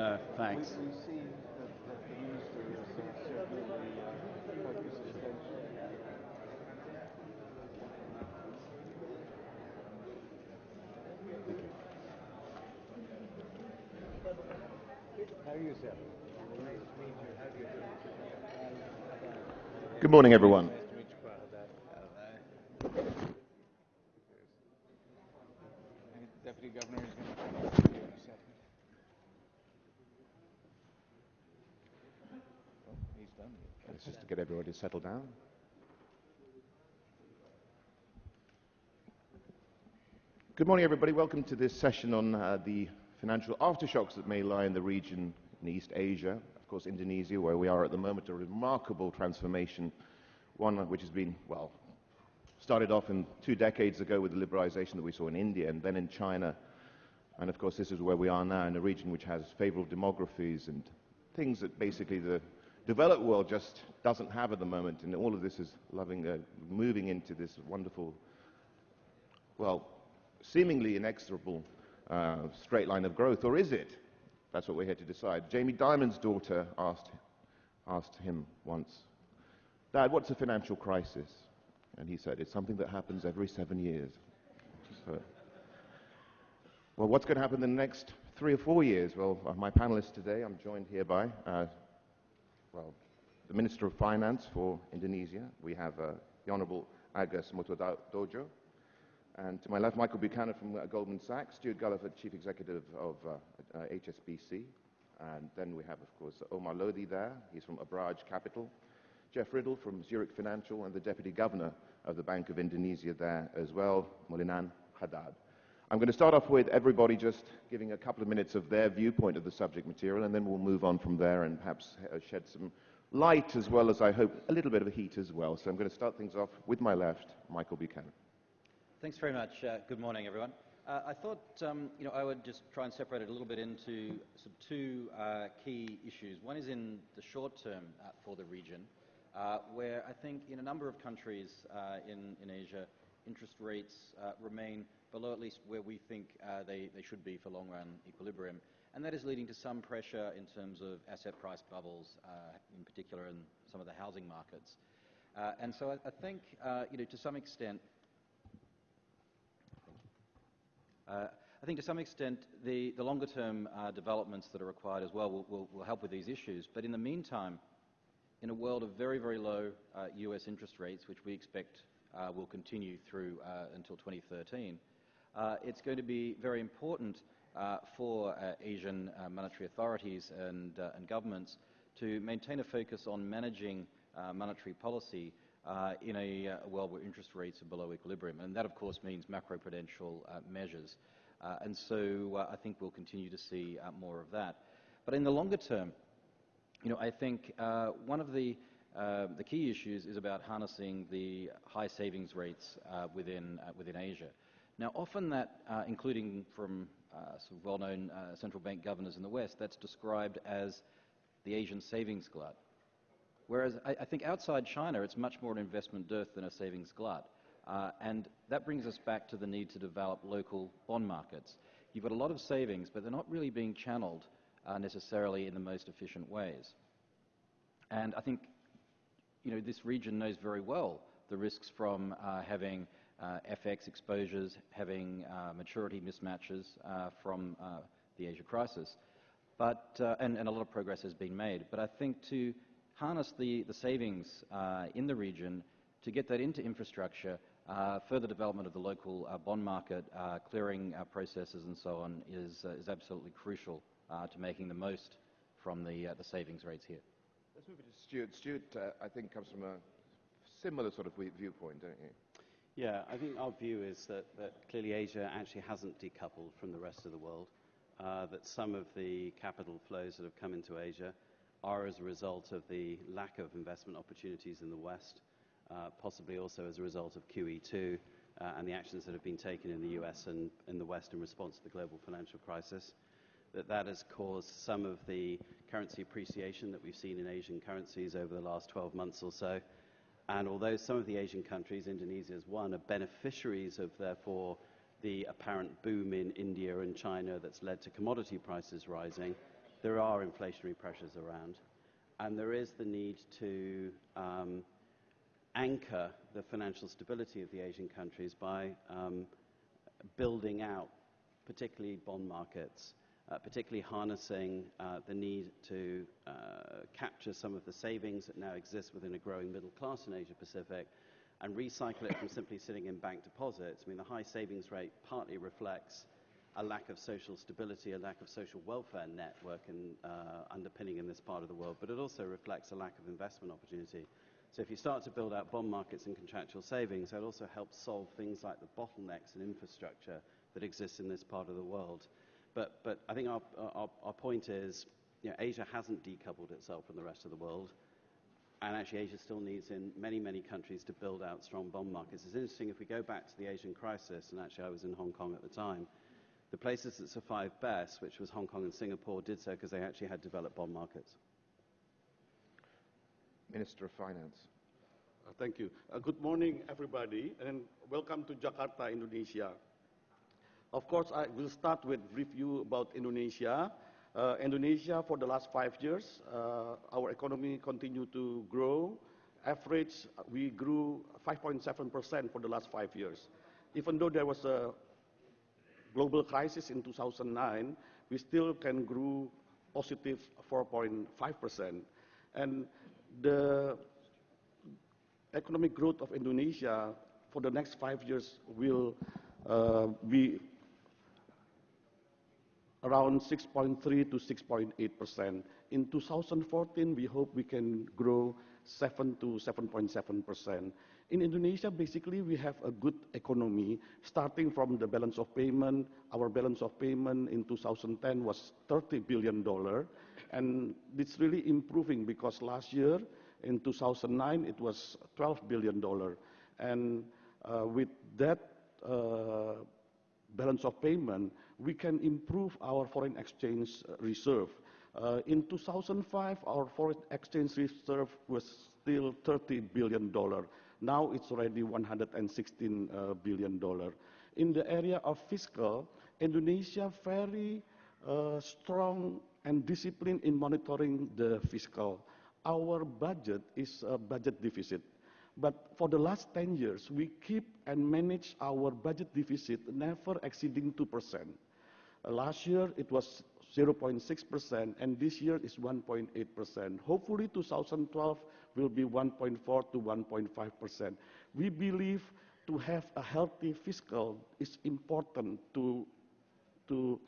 No, thanks. We, we see that, that the minister is uh, certainly uh, focused attention. How you, sir? Nice to meet you. How do you do? Good morning, everyone. Nice to meet you, Prahadat. Deputy Governor is going to come up in a second. Oh, he's done. It's just to settled down. Good morning, everybody. Welcome to this session on uh, the financial aftershocks that may lie in the region in East Asia. Of course, Indonesia, where we are at the moment, a remarkable transformation, one which has been, well, started off in two decades ago with the liberalization that we saw in India and then in China. And of course, this is where we are now in a region which has favorable demographies and things that basically the developed world just doesn't have at the moment. And all of this is loving, uh, moving into this wonderful, well, seemingly inexorable uh, straight line of growth. Or is it? That's what we're here to decide. Jamie Dimon's daughter asked, asked him once, Dad, what's a financial crisis? And he said, It's something that happens every seven years. So, well, what's going to happen in the next three or four years? Well, uh, my panelists today, I'm joined here by, uh, well, the Minister of Finance for Indonesia. We have uh, the Honorable Agus Dojo. And to my left, Michael Buchanan from uh, Goldman Sachs, Stuart Gulliver, Chief Executive of uh, uh, HSBC. And then we have, of course, Omar Lodhi there. He's from Abraaj Capital. Jeff Riddle from Zurich Financial and the Deputy Governor of the Bank of Indonesia there as well, Muliaman Hadad. I'm going to start off with everybody just giving a couple of minutes of their viewpoint of the subject material, and then we'll move on from there and perhaps uh, shed some light as well as I hope a little bit of heat as well. So I'm going to start things off with my left, Michael Buchanan. Thanks very much. Uh, good morning, everyone. Uh, I thought um, you know I would just try and separate it a little bit into of two uh, key issues. One is in the short term uh, for the region, uh, where I think in a number of countries in, in Asia, interest rates remain below at least where we think they, they should be for long-run equilibrium. And that is leading to some pressure in terms of asset price bubbles, in particular in some of the housing markets. and so I, I think, you know, to some extent, uh, I think to some extent the, the longer term uh, developments that are required as well will, will, will, help with these issues. But in the meantime, in a world of very, very low uh, US interest rates, which we expect uh, will continue through uh, until 2013, uh, it's going to be very important for Asian monetary authorities and, and, governments to maintain a focus on managing monetary policy uh, in a, uh, world where interest rates are below equilibrium. And that, of course, means macroprudential uh, measures. Uh, and so uh, I think we'll continue to see uh, more of that. But in the longer term, you know, I think one of the, the key issues is about harnessing the high savings rates within, within Asia. Now, often that, including from some well-known central bank governors in the West, that's described as the Asian savings glut. Whereas I, I, think outside China, it's much more an investment dearth than a savings glut. Uh, and that brings us back to the need to develop local bond markets. You've got a lot of savings, but they're not really being channeled uh, necessarily in the most efficient ways. And I think you know, this region knows very well the risks from uh, having uh, FX exposures, having uh, maturity mismatches uh, from the Asia crisis. But, and, and a lot of progress has been made. But I think to harness the, the savings uh, in the region to get that into infrastructure, uh, further development of the local uh, bond market, uh, clearing uh, processes and so on is, uh, is absolutely crucial to making the most from the, the savings rates here. Let's move to Stuart. Stuart, I think, comes from a similar sort of viewpoint, don't you? Yeah, I think our view is that, that clearly Asia actually hasn't decoupled from the rest of the world, that some of the capital flows that have come into Asia are as a result of the lack of investment opportunities in the West, uh, possibly also as a result of QE2 uh, and the actions that have been taken in the US and in the West in response to the global financial crisis. That that has caused some of the currency appreciation that we've seen in Asian currencies over the last 12 months or so. And although some of the Asian countries, Indonesia is one, are beneficiaries of, therefore, the apparent boom in India and China that's led to commodity prices rising, there are inflationary pressures around, and there is the need to um, anchor the financial stability of the Asian countries by um, building out, particularly bond markets, uh, particularly harnessing uh, the need to uh, capture some of the savings that now exist within a growing middle class in Asia Pacific and recycle it from simply sitting in bank deposits. I mean, the high savings rate partly reflects a lack of social stability, a lack of social welfare network in, uh, underpinning in this part of the world, but it also reflects a lack of investment opportunity. So if you start to build out bond markets and contractual savings, that also helps solve things like the bottlenecks in infrastructure that exist in this part of the world. But, but I think our, our, our point is, you know, Asia hasn't decoupled itself from the rest of the world. And actually, Asia still needs, in many, many countries, to build out strong bond markets. It's interesting, if we go back to the Asian crisis, and actually I was in Hong Kong at the time, the places that survived best, which was Hong Kong and Singapore, did so because they actually had developed bond markets. Minister of Finance. Uh, thank you. Uh, good morning, everybody, and welcome to Jakarta, Indonesia. Of course, I will start with a review about Indonesia. Uh, Indonesia, for the last five years, uh, our economy continued to grow. Average, we grew 5.7% for the last five years. Even though there was a global crisis in 2009, we still can grow positive 4.5%. And the economic growth of Indonesia for the next five years will uh, be around 6.3 to 6.8 percent. In 2014, we hope we can grow 7 to 7.7 percent. In Indonesia, basically, we have a good economy, starting from the balance of payment. Our balance of payment in 2010 was $30 billion, and it's really improving because last year, in 2009, it was $12 billion. And uh, with that uh, balance of payment, we can improve our foreign exchange reserve. Uh, in 2005, our foreign exchange reserve was still $30 billion. Now it's already $116 uh, billion. In the area of fiscal, Indonesia very uh, strong and disciplined in monitoring the fiscal. Our budget is a budget deficit. But for the last 10 years, we keep and manage our budget deficit never exceeding 2%. Uh, last year, it was 0.6%, and this year is 1.8%. Hopefully, 2012 will be 1.4 to 1.5%. We believe to have a healthy fiscal is important to, to,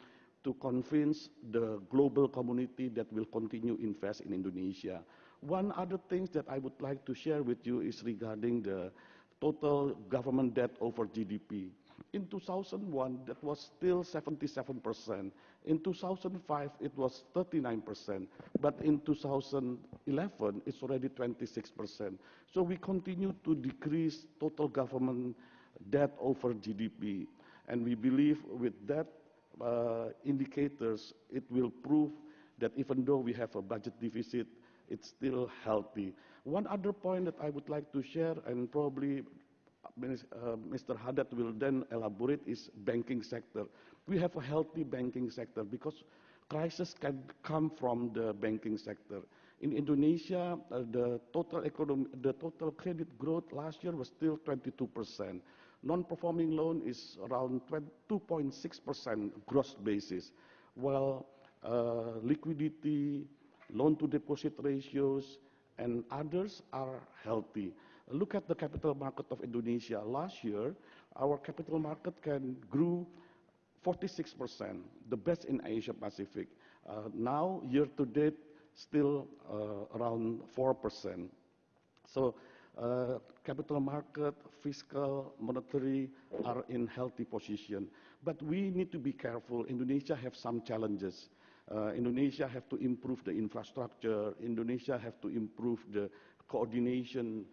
to convince the global community that will continue invest in Indonesia. One other thing that I would like to share with you is regarding the total government debt over GDP. In 2001, that was still 77%. In 2005, it was 39%. But in 2011, it's already 26%. So we continue to decrease total government debt over GDP. And we believe with that uh, indicators, it will prove that even though we have a budget deficit, it's still healthy. One other point that I would like to share, and probably Mr. Hadad will then elaborate, is banking sector. We have a healthy banking sector because crisis can come from the banking sector. In Indonesia, uh, the total economy, the total credit growth last year was still 22 percent. Non-performing loan is around 2.6 percent gross basis, while uh, liquidity, loan-to-deposit ratios, and others are healthy. Look at the capital market of Indonesia. Last year, our capital market can grew 46%, the best in Asia Pacific. Uh, now, year to date, still uh, around 4%. So, uh, capital market, fiscal, monetary are in healthy position. But we need to be careful. Indonesia have some challenges. Uh, Indonesia have to improve the infrastructure. Indonesia have to improve the coordination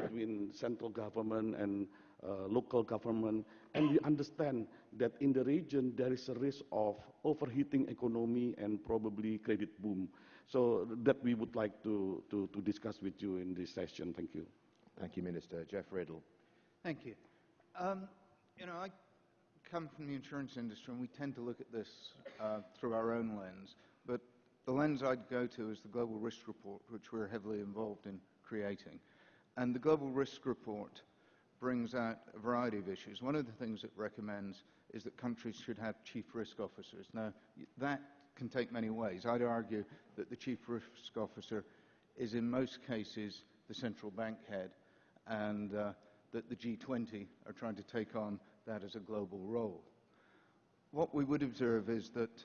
between central government and uh, local government. And we understand that in the region there is a risk of overheating economy and probably credit boom. So that we would like to, to, to discuss with you in this session. Thank you. Thank you, Minister. Jeff Riddle. Thank you. Um, you know, I come from the insurance industry and we tend to look at this uh, through our own lens. But the lens I'd go to is the Global Risk Report, which we're heavily involved in creating. And the Global Risk Report brings out a variety of issues. One of the things it recommends is that countries should have chief risk officers. Now, that can take many ways. I'd argue that the chief risk officer is in most cases the central bank head and uh, that the G20 are trying to take on that as a global role. What we would observe is that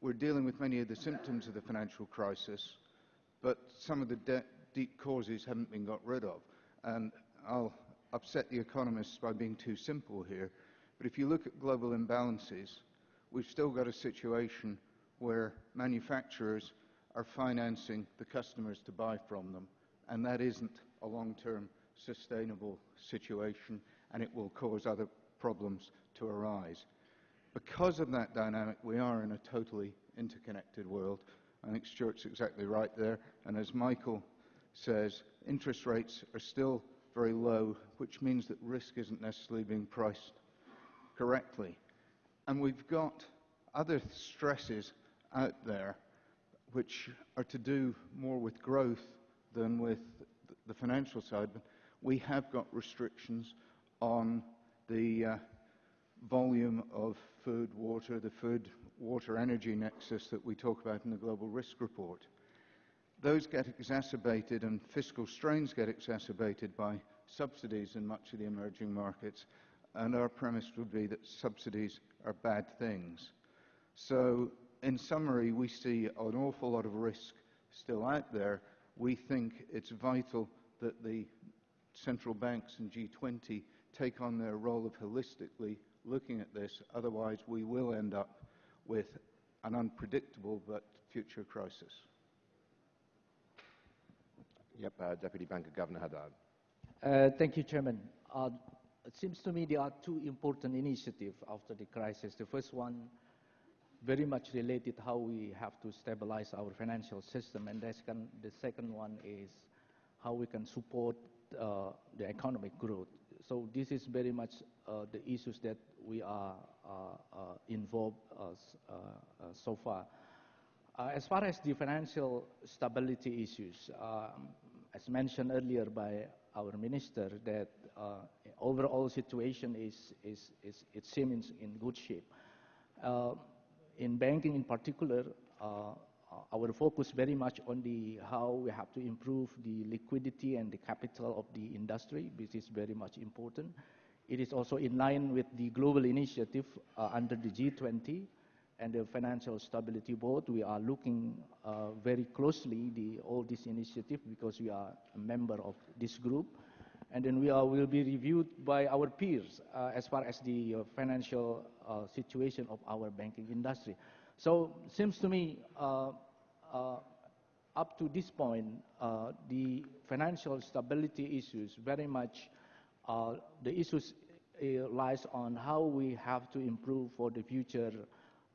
we're dealing with many of the symptoms of the financial crisis, but some of the deep causes haven't been got rid of. And I'll upset the economists by being too simple here, but if you look at global imbalances, we've still got a situation where manufacturers are financing the customers to buy from them, and that isn't a long-term sustainable situation, and it will cause other problems to arise. Because of that dynamic, we are in a totally interconnected world. I think Stuart's exactly right there, and as Michael says, interest rates are still very low, which means that risk isn't necessarily being priced correctly. And we've got other stresses out there which are to do more with growth than with the financial side. But we have got restrictions on the uh, volume of food, water, the food, water, energy nexus that we talk about in the Global Risk Report. Those get exacerbated and fiscal strains get exacerbated by subsidies in much of the emerging markets. And our premise would be that subsidies are bad things. So in summary, we see an awful lot of risk still out there. We think it's vital that the central banks and G20 take on their role of holistically looking at this. Otherwise, we will end up with an unpredictable but future crisis. Yep, uh, Deputy Governor Hadad. Uh, thank you, Chairman. Uh, it seems to me there are two important initiatives after the crisis. The first one very much related to how we have to stabilize our financial system, and the second, the second one is how we can support uh, the economic growth. So this is very much uh, the issues that we are uh, uh involved so far. as far as the financial stability issues, um, as mentioned earlier by our minister, that overall situation is, is, is it seems in good shape in banking in particular, uh, our focus very much on the how we have to improve the liquidity and the capital of the industry, which is very much important. It is also in line with the global initiative uh, under the G20 and the Financial Stability Board. We are looking uh, very closely the all this initiative because we are a member of this group and then we are, will be reviewed by our peers uh, as far as the uh, financial uh, situation of our banking industry. So seems to me uh, uh, up to this point, the financial stability issues very much, the issues lies on how we have to improve for the future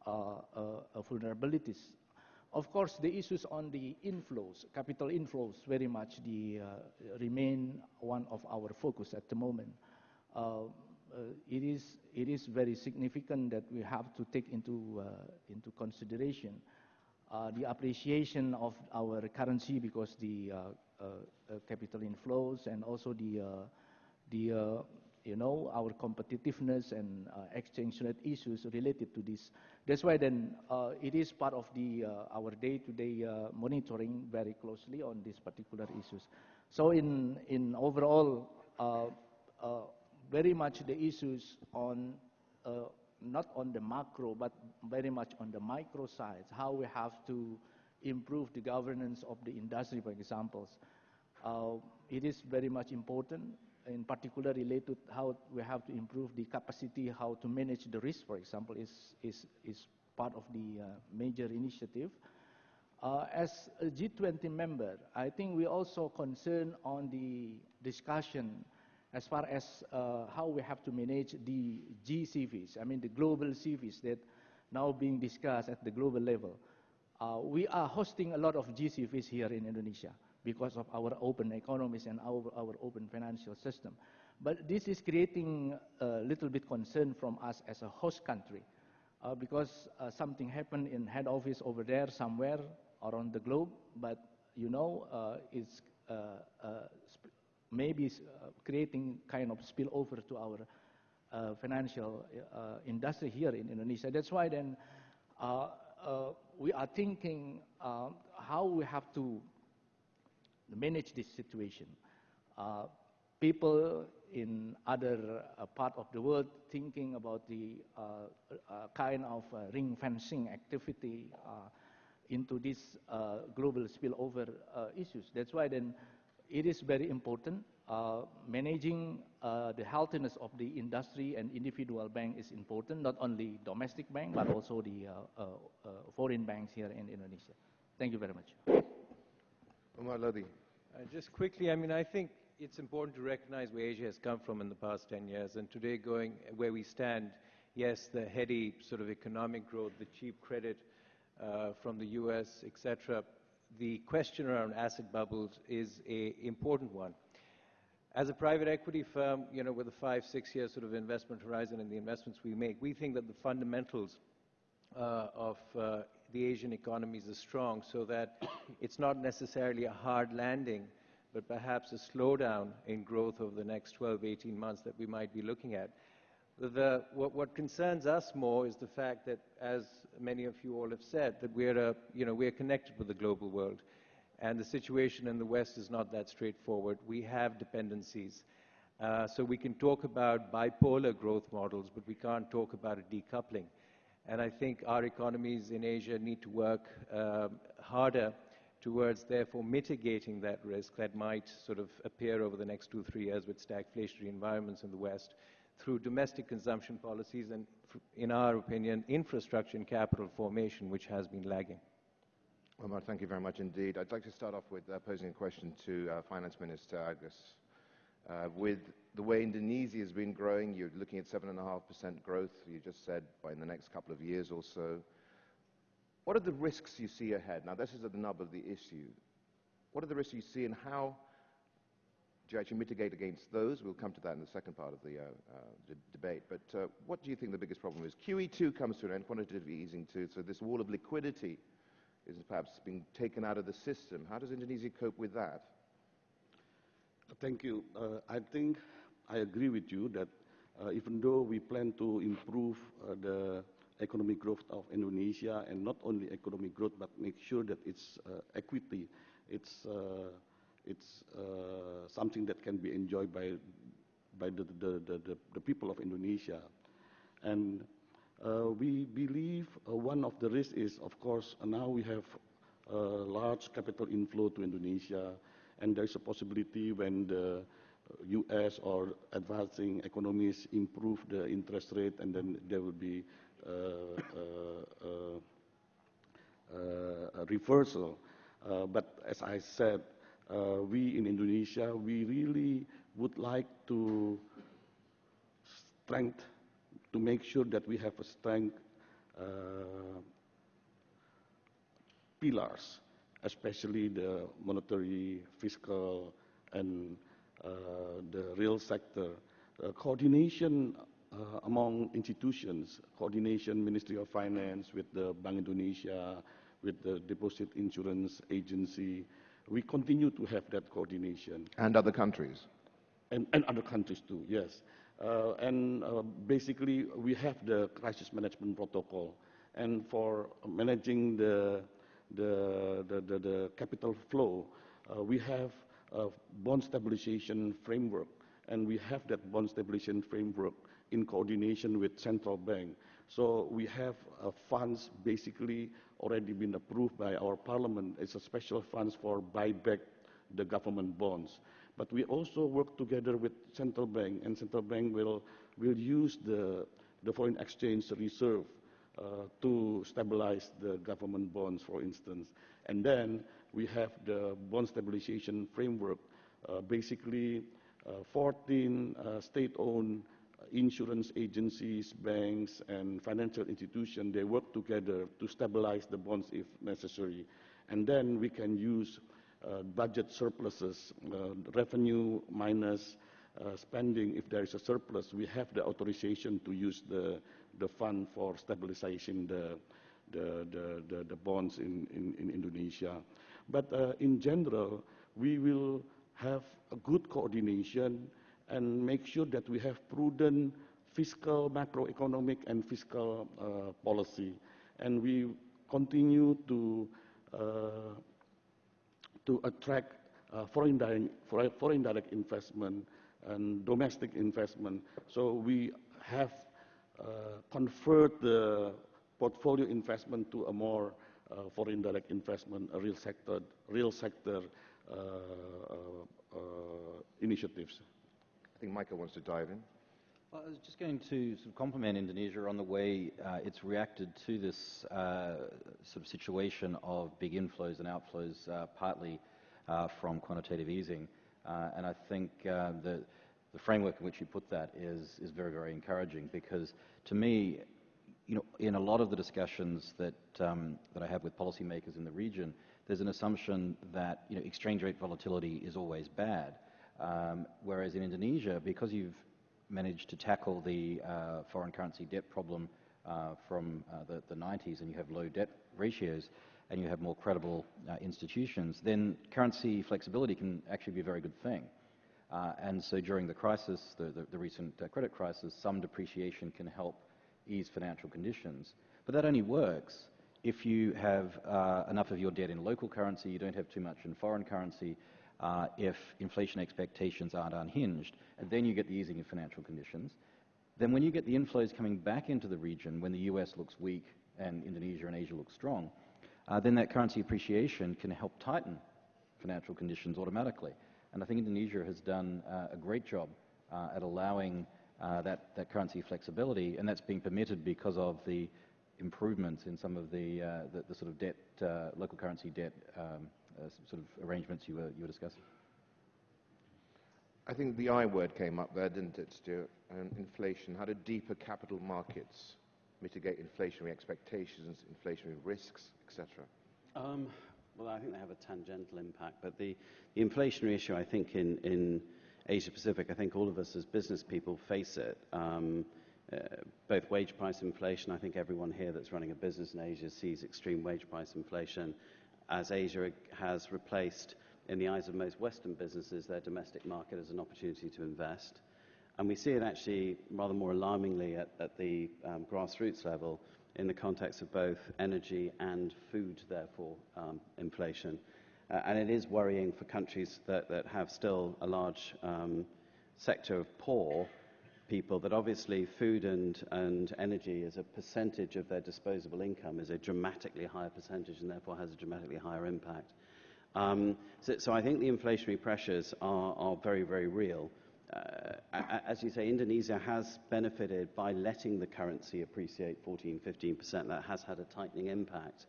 vulnerabilities of course, the issues on the inflows, capital inflows, very much the, uh, remain one of our focus at the moment. Uh, uh, it, is, it is very significant that we have to take into, uh, into consideration uh, the appreciation of our currency because the uh, capital inflows and also the, the you know, our competitiveness and uh, exchange rate issues related to this. That's why then uh, it is part of the, uh, our day-to-day -day, monitoring very closely on these particular issues. So in, in overall, very much the issues on, not on the macro, but very much on the micro side, how we have to improve the governance of the industry, for example. Uh, it is very much important in particular related to how we have to improve the capacity, how to manage the risk, for example, is, is, is part of the uh, major initiative. Uh, as a G20 member, I think we also concerned on the discussion as far as uh, how we have to manage the GCVs, I mean the global CVs that now being discussed at the global level. Uh, we are hosting a lot of GCVs here in Indonesia because of our open economies and our, our open financial system. But this is creating a little bit concern from us as a host country uh, because uh, something happened in head office over there somewhere around the globe, but you know, uh, it's uh, uh, maybe uh, creating kind of spillover to our financial industry here in Indonesia. That's why then we are thinking how we have to manage this situation. people in other uh, part of the world thinking about the uh, uh, kind of ring fencing activity into these global spillover issues. That's why then it is very important. Uh, managing uh, the healthiness of the industry and individual bank is important, not only domestic bank, but also the uh, foreign banks here in Indonesia. Thank you very much. Omar Lodhi. Just quickly, I mean, I think it's important to recognize where Asia has come from in the past 10 years, and today going where we stand, yes, the heady sort of economic growth, the cheap credit uh, from the U.S., etc., the question around asset bubbles is an important one. As a private equity firm, you know, with a five, six-year sort of investment horizon and the investments we make, we think that the fundamentals uh, of uh, the Asian economies are strong so that it's not necessarily a hard landing, but perhaps a slowdown in growth over the next 12, 18 months that we might be looking at. The, what, what, concerns us more is the fact that, as many of you all have said, that we're, a, you know, we're connected with the global world. And the situation in the West is not that straightforward. We have dependencies. Uh, so we can talk about bipolar growth models, but we can't talk about a decoupling. And I think our economies in Asia need to work uh, harder towards therefore mitigating that risk that might sort of appear over the next two, three years with stagflationary environments in the West through domestic consumption policies and, in our opinion, infrastructure and capital formation, which has been lagging. Omar, thank you very much indeed. I'd like to start off with uh, posing a question to uh, Finance Minister Agus. Uh, with the way Indonesia has been growing, you're looking at 7.5% growth, you just said, by in the next couple of years or so. What are the risks you see ahead? Now, this is at the nub of the issue. What are the risks you see and how do you actually mitigate against those? We'll come to that in the second part of the, uh, uh, debate. But what do you think the biggest problem is? QE2 comes to an end, quantitative easing too, so this wall of liquidity is perhaps being taken out of the system. How does Indonesia cope with that? Thank you. Uh, I think I agree with you that uh, even though we plan to improve uh, the economic growth of Indonesia, and not only economic growth, but make sure that it's equity, it's, it's something that can be enjoyed by, by the, the, the, the people of Indonesia. And we believe one of the risks is, of course, now we have large capital inflow to Indonesia, and there's a possibility when the U.S. or advancing economies improve the interest rate, and then there will be uh, uh, uh, a reversal. but as I said, we in Indonesia, we really would like to strength to make sure that we have a strength pillars, especially the monetary, fiscal, and uh, the real sector. Uh, coordination uh, among institutions, coordination, Ministry of Finance with the Bank Indonesia, with the Deposit Insurance Agency. We continue to have that coordination. And other countries? And, and other countries too, yes. Uh, and uh, basically, we have the crisis management protocol. And for managing the, the, capital flow, uh, we have a bond stabilization framework. And we have that bond stabilization framework in coordination with central bank. So we have uh, funds basically already been approved by our parliament. It's a special funds for buyback the government bonds. But we also work together with central bank, and central bank will, will use the, the foreign exchange reserve to stabilize the government bonds, for instance. And then we have the bond stabilization framework, uh, basically uh, 14 uh, state-owned insurance agencies, banks, and financial institutions, they work together to stabilize the bonds if necessary. And then we can use uh, budget surpluses, uh, revenue minus uh, spending. If there is a surplus, we have the authorization to use the, the fund for stabilizing the, the, the, the, the bonds in, in, in, Indonesia. But uh, in general, we will have a good coordination and make sure that we have prudent fiscal, macroeconomic, and fiscal uh, policy. And we continue to, uh, to attract uh, foreign, direct, foreign direct investment and domestic investment. So we have uh, converted the portfolio investment to a more uh, foreign direct investment, a real sector, real sector uh, uh, initiatives. I think Michael wants to dive in. Well, I was just going to sort of compliment Indonesia on the way uh, it's reacted to this uh, sort of situation of big inflows and outflows, uh, partly from quantitative easing. and I think the, the framework in which you put that is, is very, very encouraging because to me, you know, in a lot of the discussions that, um, that I have with policymakers in the region, there's an assumption that you know, exchange rate volatility is always bad. Um, whereas in Indonesia, because you've managed to tackle the uh, foreign currency debt problem uh, from uh, the, the, 90s and you have low debt ratios and you have more credible uh, institutions, then currency flexibility can actually be a very good thing. Uh, and so during the crisis, the, the, the recent uh, credit crisis, some depreciation can help ease financial conditions. But that only works if you have uh, enough of your debt in local currency, you don't have too much in foreign currency, uh, if inflation expectations aren't unhinged, and then you get the easing of financial conditions. Then when you get the inflows coming back into the region, when the US looks weak and Indonesia and Asia look strong, uh, then that currency appreciation can help tighten financial conditions automatically. And I think Indonesia has done uh, a great job uh, at allowing uh, that, that currency flexibility, and that's being permitted because of the improvements in some of the, uh, the, the, sort of debt, uh, local currency debt um, sort of arrangements you were, you were discussing. I think the I word came up there, didn't it, Stuart? Um, inflation. How do deeper capital markets mitigate inflationary expectations, inflationary risks, etc.? Um, well, I think they have a tangential impact, but the, the inflationary issue, I think, in, in Asia Pacific, I think all of us as business people face it. Um, uh, both wage price inflation, I think everyone here that's running a business in Asia sees extreme wage price inflation as Asia has replaced, in the eyes of most Western businesses, their domestic market as an opportunity to invest. And we see it actually rather more alarmingly at, at the um, grassroots level in the context of both energy and food, therefore, um, inflation. Uh, and it is worrying for countries that, that have still a large um, sector of poor people that obviously food and, and energy as a percentage of their disposable income is a dramatically higher percentage and therefore has a dramatically higher impact. Um, so, so, I think the inflationary pressures are, are very, very real. Uh, as you say, Indonesia has benefited by letting the currency appreciate 14, 15%. That has had a tightening impact.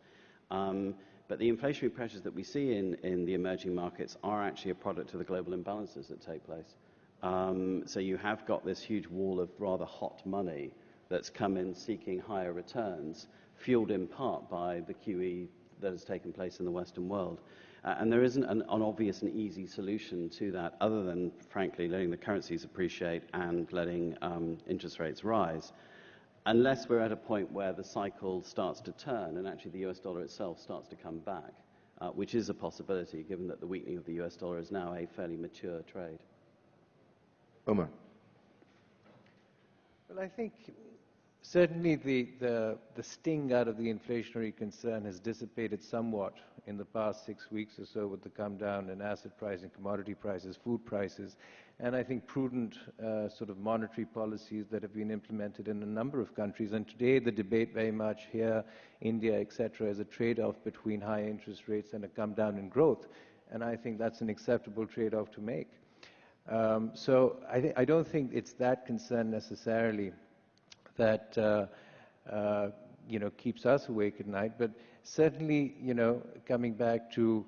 Um, but the inflationary pressures that we see in, in the emerging markets are actually a product of the global imbalances that take place. Um, so you have got this huge wall of rather hot money that's come in seeking higher returns, fueled in part by the QE that has taken place in the Western world. Uh, and there isn't an, an, obvious and easy solution to that other than, frankly, letting the currencies appreciate and letting um, interest rates rise unless we're at a point where the cycle starts to turn and actually the US dollar itself starts to come back, uh, which is a possibility given that the weakening of the US dollar is now a fairly mature trade. Omar. Well, I think certainly the, sting out of the inflationary concern has dissipated somewhat in the past six weeks or so with the come down in asset pricing, commodity prices, food prices and I think prudent uh, sort of monetary policies that have been implemented in a number of countries. And today the debate very much here, India, etc., is a trade-off between high interest rates and a come down in growth. And I think that's an acceptable trade-off to make. Um, so I, I, don't think it's that concern necessarily that uh, uh, you know keeps us awake at night, but certainly you know coming back to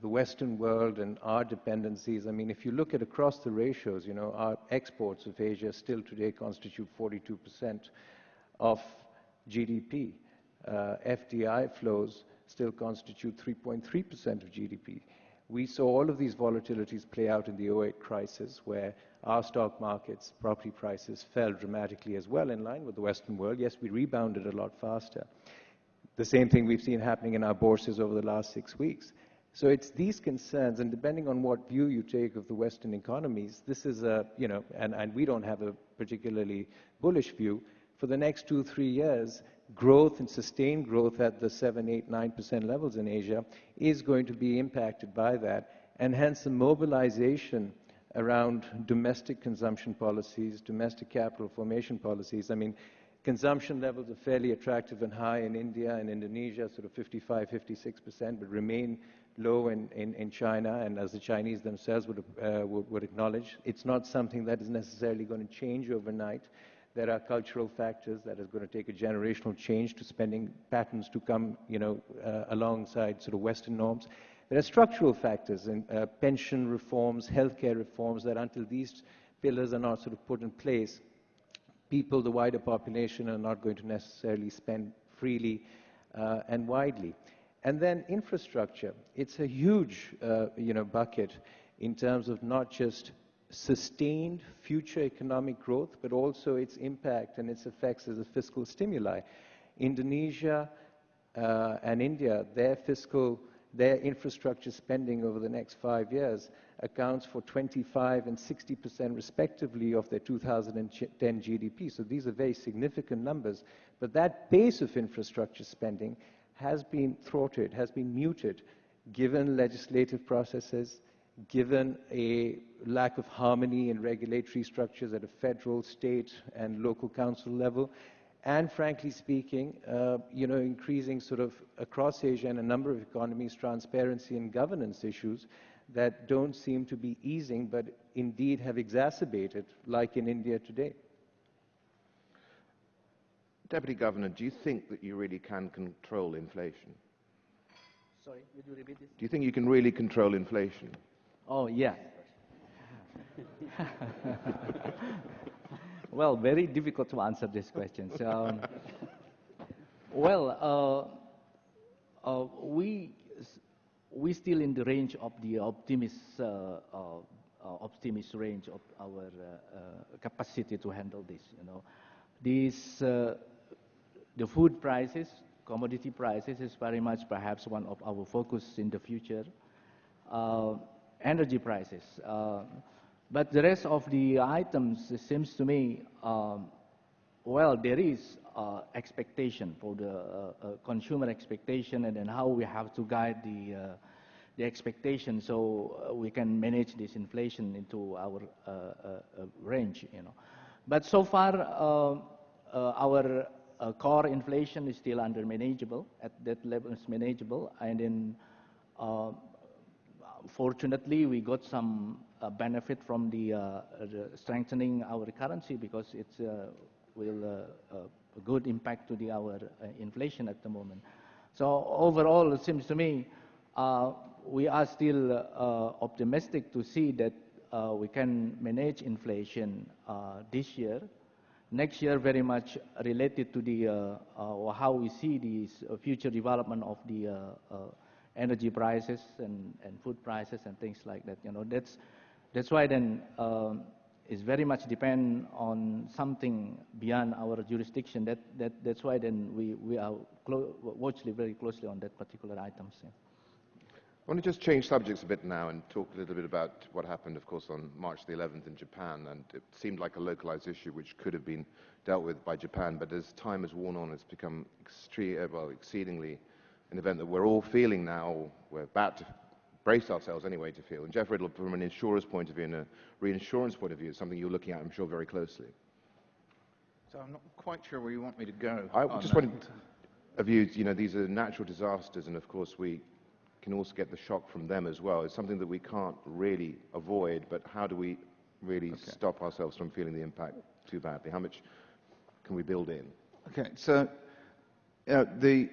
the Western world and our dependencies. I mean, if you look at across the ratios, you know, our exports of Asia still today constitute 42% of GDP. Uh, FDI flows still constitute 3.3% of GDP. We saw all of these volatilities play out in the 08 crisis, where our stock markets, property prices fell dramatically as well in line with the Western world. Yes, we rebounded a lot faster. The same thing we've seen happening in our bourses over the last six weeks. So it's these concerns, and depending on what view you take of the Western economies, this is a, you know, and, and we don't have a particularly bullish view. For the next two, three years, growth and sustained growth at the 7, 8, 9% levels in Asia is going to be impacted by that, and hence the mobilization around domestic consumption policies, domestic capital formation policies. I mean, consumption levels are fairly attractive and high in India and Indonesia, sort of 55, 56%, but remain low in, in, in China, and as the Chinese themselves would, uh, would, would acknowledge, it's not something that is necessarily going to change overnight. There are cultural factors that is going to take a generational change to spending patterns to come, you know, uh, alongside sort of Western norms. There are structural factors in uh, pension reforms, healthcare reforms, that until these pillars are not sort of put in place, people, the wider population, are not going to necessarily spend freely uh, and widely. And then infrastructure. It's a huge, uh, you know, bucket in terms of not just sustained future economic growth, but also its impact and its effects as a fiscal stimuli. Indonesia uh, and India, their fiscal, their infrastructure spending over the next five years accounts for 25 and 60 percent respectively of their 2010 GDP. So these are very significant numbers. But that pace of infrastructure spending has been thwarted, has been muted, given legislative processes, given a lack of harmony in regulatory structures at a federal, state, and local council level, and frankly speaking, uh, you know, increasing sort of across Asia and a number of economies transparency and governance issues that don't seem to be easing, but indeed have exacerbated, like in India today. Deputy Governor, do you think that you really can control inflation? Sorry, would you repeat this? Do you think you can really control inflation? Oh, yeah. well, very difficult to answer this question. So, um, well, uh, uh, we we still in the range of the optimist uh, uh, uh optimist range of our uh, capacity to handle this. You know, these the food prices, commodity prices is very much perhaps one of our focus in the future. Uh, energy prices. Uh, but the rest of the items, it seems to me, um, well, there is uh, expectation for the uh, uh, consumer expectation and then how we have to guide the, uh, the expectation so we can manage this inflation into our range, you know. But so far, our uh, core inflation is still under manageable, at that level is manageable, and then uh, fortunately we got some uh, benefit from the, uh, strengthening our currency because it's uh, will uh, uh, a good impact to the our uh, inflation at the moment. So overall, it seems to me we are still optimistic to see that we can manage inflation this year next year very much related to the how we see the future development of the energy prices and, and food prices and things like that. You know, that's that's why then um, it's very much depend on something beyond our jurisdiction. That that that's why then we we are watching very closely on that particular items. I want to just change subjects a bit now and talk a little bit about what happened, of course, on March the 11th in Japan. And it seemed like a localized issue which could have been dealt with by Japan. But as time has worn on, it's become well, exceedingly an event that we're all feeling now. We're about to brace ourselves anyway to feel. And Jeff Riddle, from an insurer's point of view and a reinsurance point of view, is something you're looking at, I'm sure, very closely. So I'm not quite sure where you want me to go. I just that. wanted a view, you know, these are natural disasters, and of course we can also get the shock from them as well. It's something that we can't really avoid, but how do we really okay. stop ourselves from feeling the impact too badly? How much can we build in? Okay, so uh, the,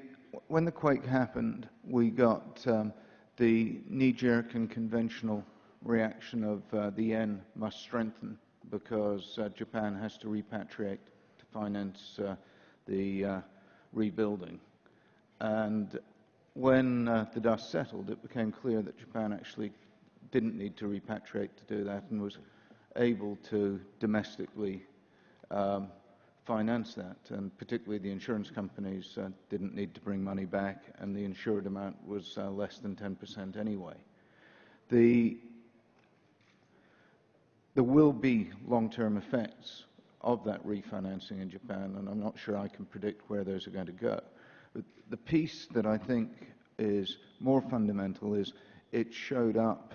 when the quake happened, we got um, the knee-jerk and conventional reaction of uh, the yen must strengthen because uh, Japan has to repatriate to finance uh, the uh, rebuilding. And when uh, the dust settled, it became clear that Japan actually didn't need to repatriate to do that and was able to domestically um, finance that, and particularly the insurance companies uh, didn't need to bring money back, and the insured amount was uh, less than 10% anyway. The, there will be long-term effects of that refinancing in Japan, and I'm not sure I can predict where those are going to go. But the piece that I think is more fundamental is it showed up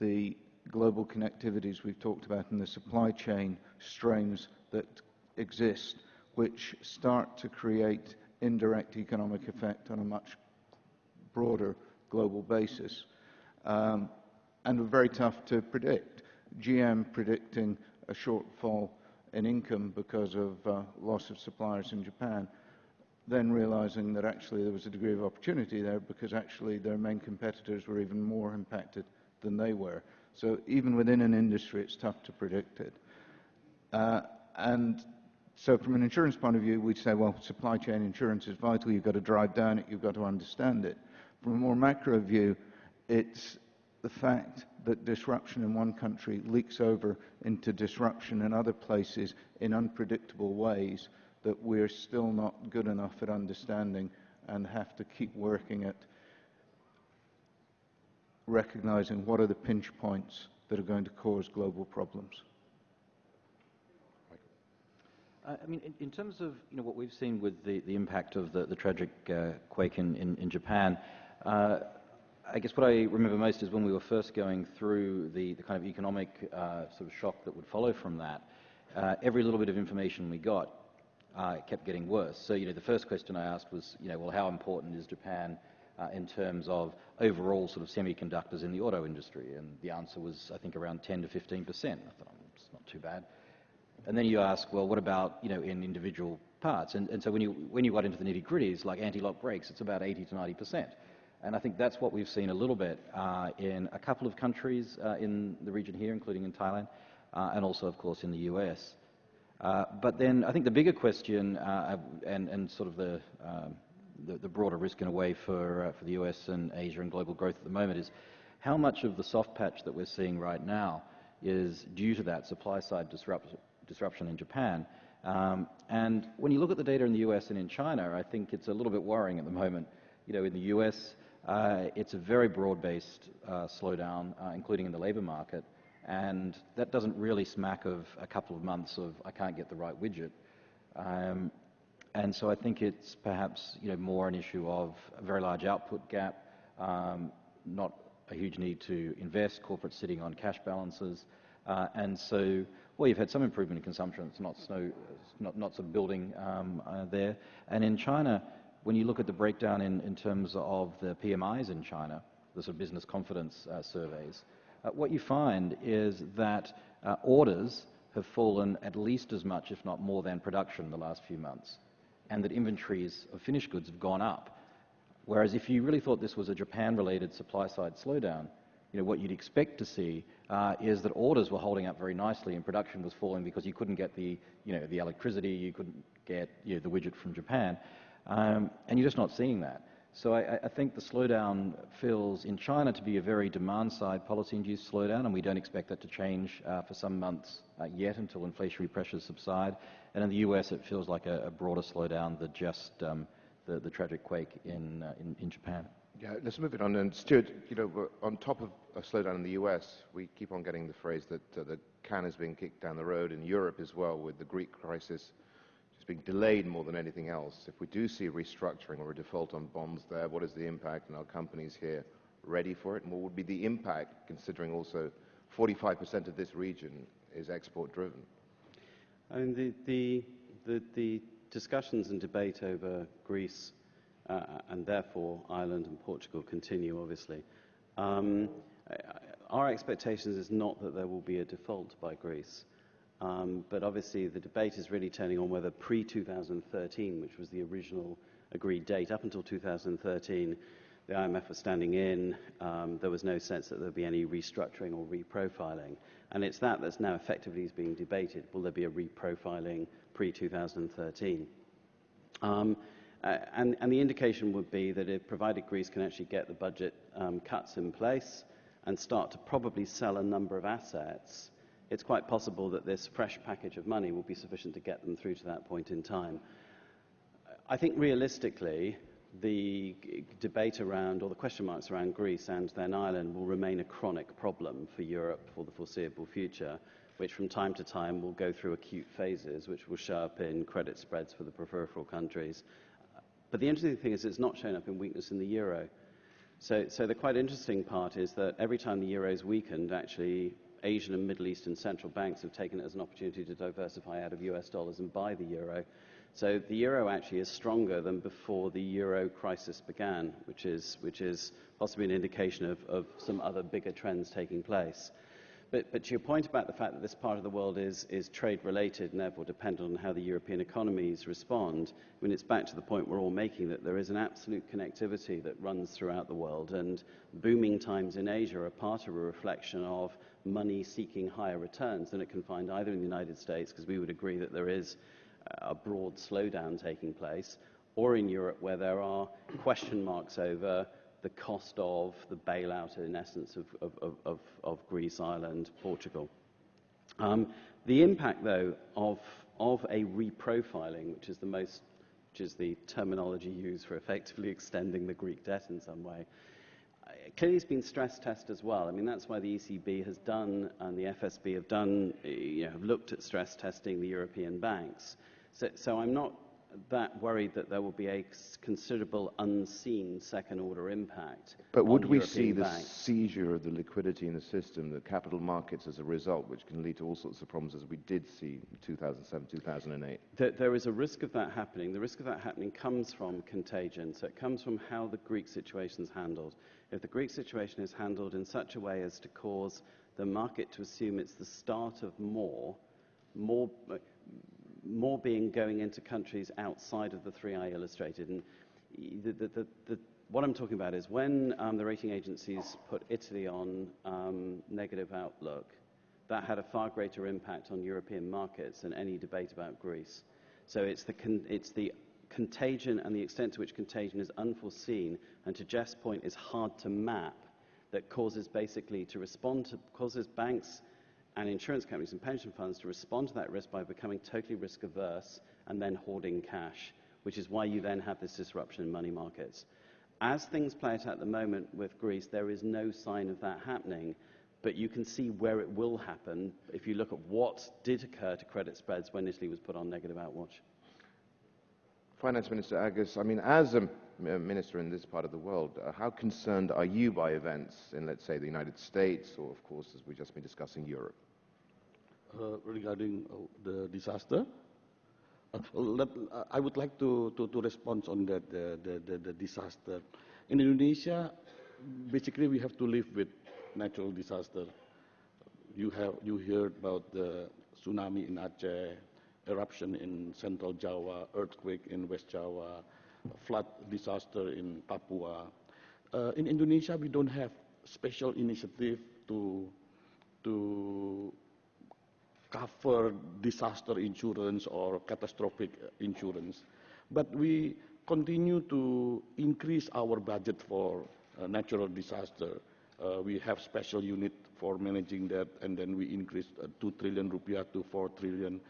the global connectivities we've talked about and the supply chain strains that exist, which start to create indirect economic effect on a much broader global basis, um, and are very tough to predict. GM predicting a shortfall in income because of uh, loss of suppliers in Japan, then realizing that actually there was a degree of opportunity there because actually their main competitors were even more impacted than they were. So even within an industry, it's tough to predict it. Uh, and so from an insurance point of view, we'd say, well, supply chain insurance is vital. You've got to drive down it. You've got to understand it. From a more macro view, it's the fact that disruption in one country leaks over into disruption in other places in unpredictable ways that we're still not good enough at understanding and have to keep working at recognizing what are the pinch points that are going to cause global problems. Uh, I mean, in, in, terms of you know what we've seen with the, the impact of the, the tragic uh, quake in, in, in Japan, uh, I guess what I remember most is when we were first going through the, the kind of economic uh, sort of shock that would follow from that. Uh, every little bit of information we got uh, kept getting worse. So you know, the first question I asked was, you know, well, how important is Japan in terms of overall sort of semiconductors in the auto industry? And the answer was, I think, around 10 to 15 percent. I thought, oh, it's not too bad. And then you ask, well, what about, you know, in individual parts? And, and so when you, when you got into the nitty-gritties, like anti-lock brakes, it's about 80 to 90 percent. And I think that's what we've seen a little bit uh, in a couple of countries uh, in the region here, including in Thailand, uh, and also, of course, in the US. Uh, but then I think the bigger question, uh, and, and, sort of the, um, the, the, broader risk in a way for, uh, for the US and Asia and global growth at the moment is how much of the soft patch that we're seeing right now is due to that supply side disruption disruption in Japan. Um, and when you look at the data in the US and in China, I think it's a little bit worrying at the moment. You know, in the US, uh, it's a very broad-based uh, slowdown, uh, including in the labor market. And that doesn't really smack of a couple of months of I can't get the right widget. Um, and so I think it's perhaps you know, more an issue of a very large output gap, um, not a huge need to invest, corporate sitting on cash balances. Uh, and so well, you've had some improvement in consumption. It's not, snow, not, not of building um, uh, there. And in China, when you look at the breakdown in, in terms of the PMIs in China, the sort of business confidence uh, surveys, uh, what you find is that uh, orders have fallen at least as much, if not more, than production in the last few months, and that inventories of finished goods have gone up. Whereas if you really thought this was a Japan-related supply-side slowdown, you know, what you'd expect to see uh, is that orders were holding up very nicely and production was falling because you couldn't get the, you know, the electricity, you couldn't get you know, the widget from Japan. Um, and you're just not seeing that. So I, I, think the slowdown feels in China to be a very demand-side policy-induced slowdown, and we don't expect that to change uh, for some months uh, yet until inflationary pressures subside. And in the US, it feels like a, a broader slowdown than just um, the, the, tragic quake in, uh, in, in Japan. Yeah, let's move it on. And Stuart, you know, on top of a slowdown in the US, we keep on getting the phrase that uh, the can is being kicked down the road in Europe as well, with the Greek crisis just being delayed more than anything else. If we do see restructuring or a default on bonds there, what is the impact? And our companies here ready for it? And what would be the impact, considering also 45% of this region is export driven? I mean, the, the, the, the discussions and debate over Greece and therefore Ireland and Portugal continue, obviously. Um, our expectations is not that there will be a default by Greece, um, but obviously the debate is really turning on whether pre-2013, which was the original agreed date, up until 2013, the IMF was standing in. Um, there was no sense that there would be any restructuring or reprofiling. And it's that that's now effectively being debated. Will there be a reprofiling pre-2013? Uh, and, and, the indication would be that if provided Greece can actually get the budget um, cuts in place and start to probably sell a number of assets, it's quite possible that this fresh package of money will be sufficient to get them through to that point in time. I think realistically, the debate around, or the question marks around Greece and then Ireland will remain a chronic problem for Europe for the foreseeable future, which from time to time will go through acute phases, which will show up in credit spreads for the peripheral countries. But the interesting thing is it's not shown up in weakness in the euro. So, so the quite interesting part is that every time the euro is weakened, actually Asian and Middle Eastern central banks have taken it as an opportunity to diversify out of US dollars and buy the euro. So the euro actually is stronger than before the euro crisis began, which is, which is possibly an indication of, of some other bigger trends taking place. But, but to your point about the fact that this part of the world is, is trade related and therefore dependent on how the European economies respond, I mean, it's back to the point we're all making that there is an absolute connectivity that runs throughout the world. And booming times in Asia are part of a reflection of money seeking higher returns than it can find either in the United States, because we would agree that there is a broad slowdown taking place, or in Europe where there are question marks over the cost of the bailout, in essence, of, of, of, of Greece, Ireland, Portugal. Um, the impact, though, of, of a reprofiling, which is the most, which is the terminology used for effectively extending the Greek debt in some way, clearly it's been stress tested as well. I mean, that's why the ECB has done and the FSB have done, you know, have looked at stress testing the European banks. So, so I'm not that worried that there will be a considerable unseen second order impact. But would we European see the banks. seizure of the liquidity in the system, the capital markets as a result, which can lead to all sorts of problems as we did see in 2007, 2008? There, there is a risk of that happening. The risk of that happening comes from contagion. So it comes from how the Greek situation is handled. If the Greek situation is handled in such a way as to cause the market to assume it's the start of more, more, more being going into countries outside of the three I illustrated. And the, the, the, the, what I'm talking about is when um, the rating agencies put Italy on um, negative outlook, that had a far greater impact on European markets than any debate about Greece. So it's the, con- it's the contagion and the extent to which contagion is unforeseen, and to Jeff's point, is hard to map, that causes basically to respond to, causes banks and insurance companies and pension funds to respond to that risk by becoming totally risk averse and then hoarding cash, which is why you then have this disruption in money markets. As things play out at the moment with Greece, there is no sign of that happening, but you can see where it will happen if you look at what did occur to credit spreads when Italy was put on negative outwatch. Finance Minister Agus, I mean, as a m- minister in this part of the world, uh, how concerned are you by events in, let's say, the United States or, of course, as we've just been discussing, Europe? uh, regarding uh, the disaster. Uh, let, uh, I would like to, to, to respond on that, the, the, the, the disaster. In Indonesia, basically we have to live with natural disaster. You, have, you heard about the tsunami in Aceh, eruption in central Java, earthquake in West Java, flood disaster in Papua. Uh, in Indonesia, we don't have special initiative to, to cover disaster insurance or catastrophic insurance. But we continue to increase our budget for uh, natural disaster. Uh, we have special unit for managing that, and then we increased uh, 2 trillion rupiah to 4 trillion.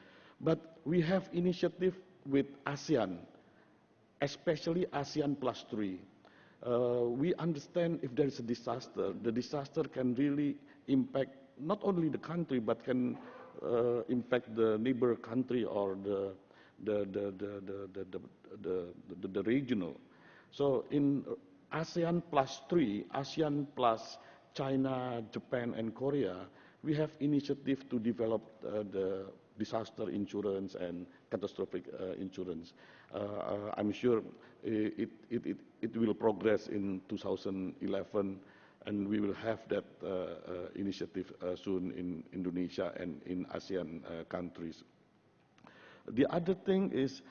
But we have initiative with ASEAN, especially ASEAN plus three. Uh, we understand if there is a disaster, the disaster can really impact not only the country but can uh, impact the neighbor country or the the the the the the, the, the, the regional. So in ASEAN plus three, ASEAN plus China, Japan, and Korea, we have initiative to develop uh, the disaster insurance and catastrophic uh, insurance. Uh, uh I'm sure it, it, it, it will progress in 2011 and we will have that uh, uh, initiative uh, soon in Indonesia and in ASEAN countries. The other thing is,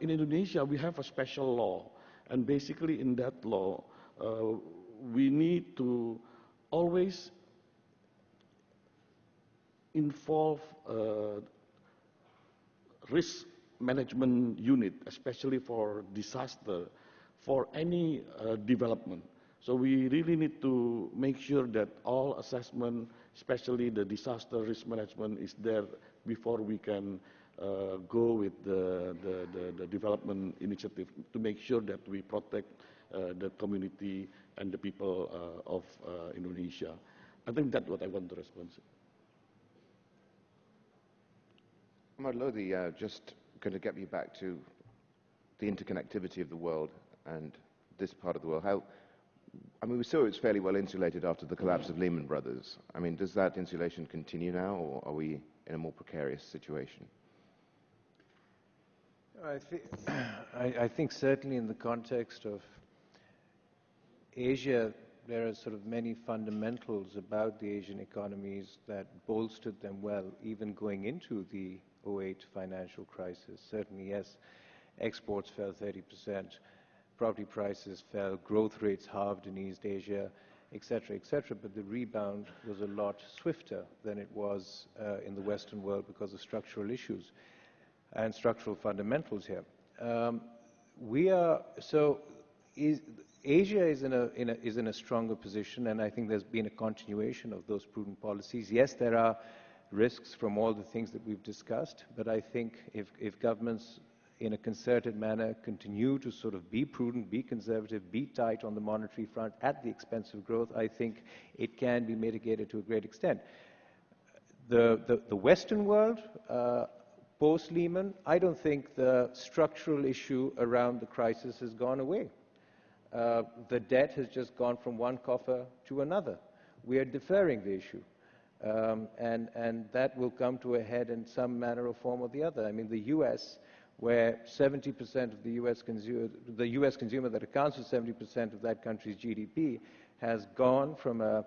in Indonesia, we have a special law, and basically in that law, we need to always involve uh, risk management unit, especially for disaster, for any uh, development. So we really need to make sure that all assessment, especially the disaster risk management, is there before we can uh, go with the, the, the, the, development initiative to make sure that we protect uh, the community and the people uh, of uh, Indonesia. I think that's what I want to respond to. Omar Lodhi, uh, just going to get you back to the interconnectivity of the world and this part of the world. How, I mean, we saw it's fairly well insulated after the collapse of Lehman Brothers. I mean, does that insulation continue now, or are we in a more precarious situation? I, th I, I think certainly in the context of Asia, there are sort of many fundamentals about the Asian economies that bolstered them well, even going into the 08 financial crisis. Certainly, yes, exports fell 30%, property prices fell, growth rates halved in East Asia, etc., etc., but the rebound was a lot swifter than it was uh, in the Western world because of structural issues and structural fundamentals here. Um, we are, so is, Asia is in, a, in a, is in a stronger position, and I think there's been a continuation of those prudent policies. Yes, there are risks from all the things that we've discussed, but I think if, if governments in a concerted manner continue to sort of be prudent, be conservative, be tight on the monetary front at the expense of growth, I think it can be mitigated to a great extent. The, the, the Western world, uh, post-Lehman, I don't think the structural issue around the crisis has gone away. Uh, the debt has just gone from one coffer to another. We are deferring the issue. Um, and, and that will come to a head in some manner or form or the other. I mean, the U.S., where 70% of the U.S. consumer, the U.S. consumer that accounts for 70% of that country's GDP, has gone from a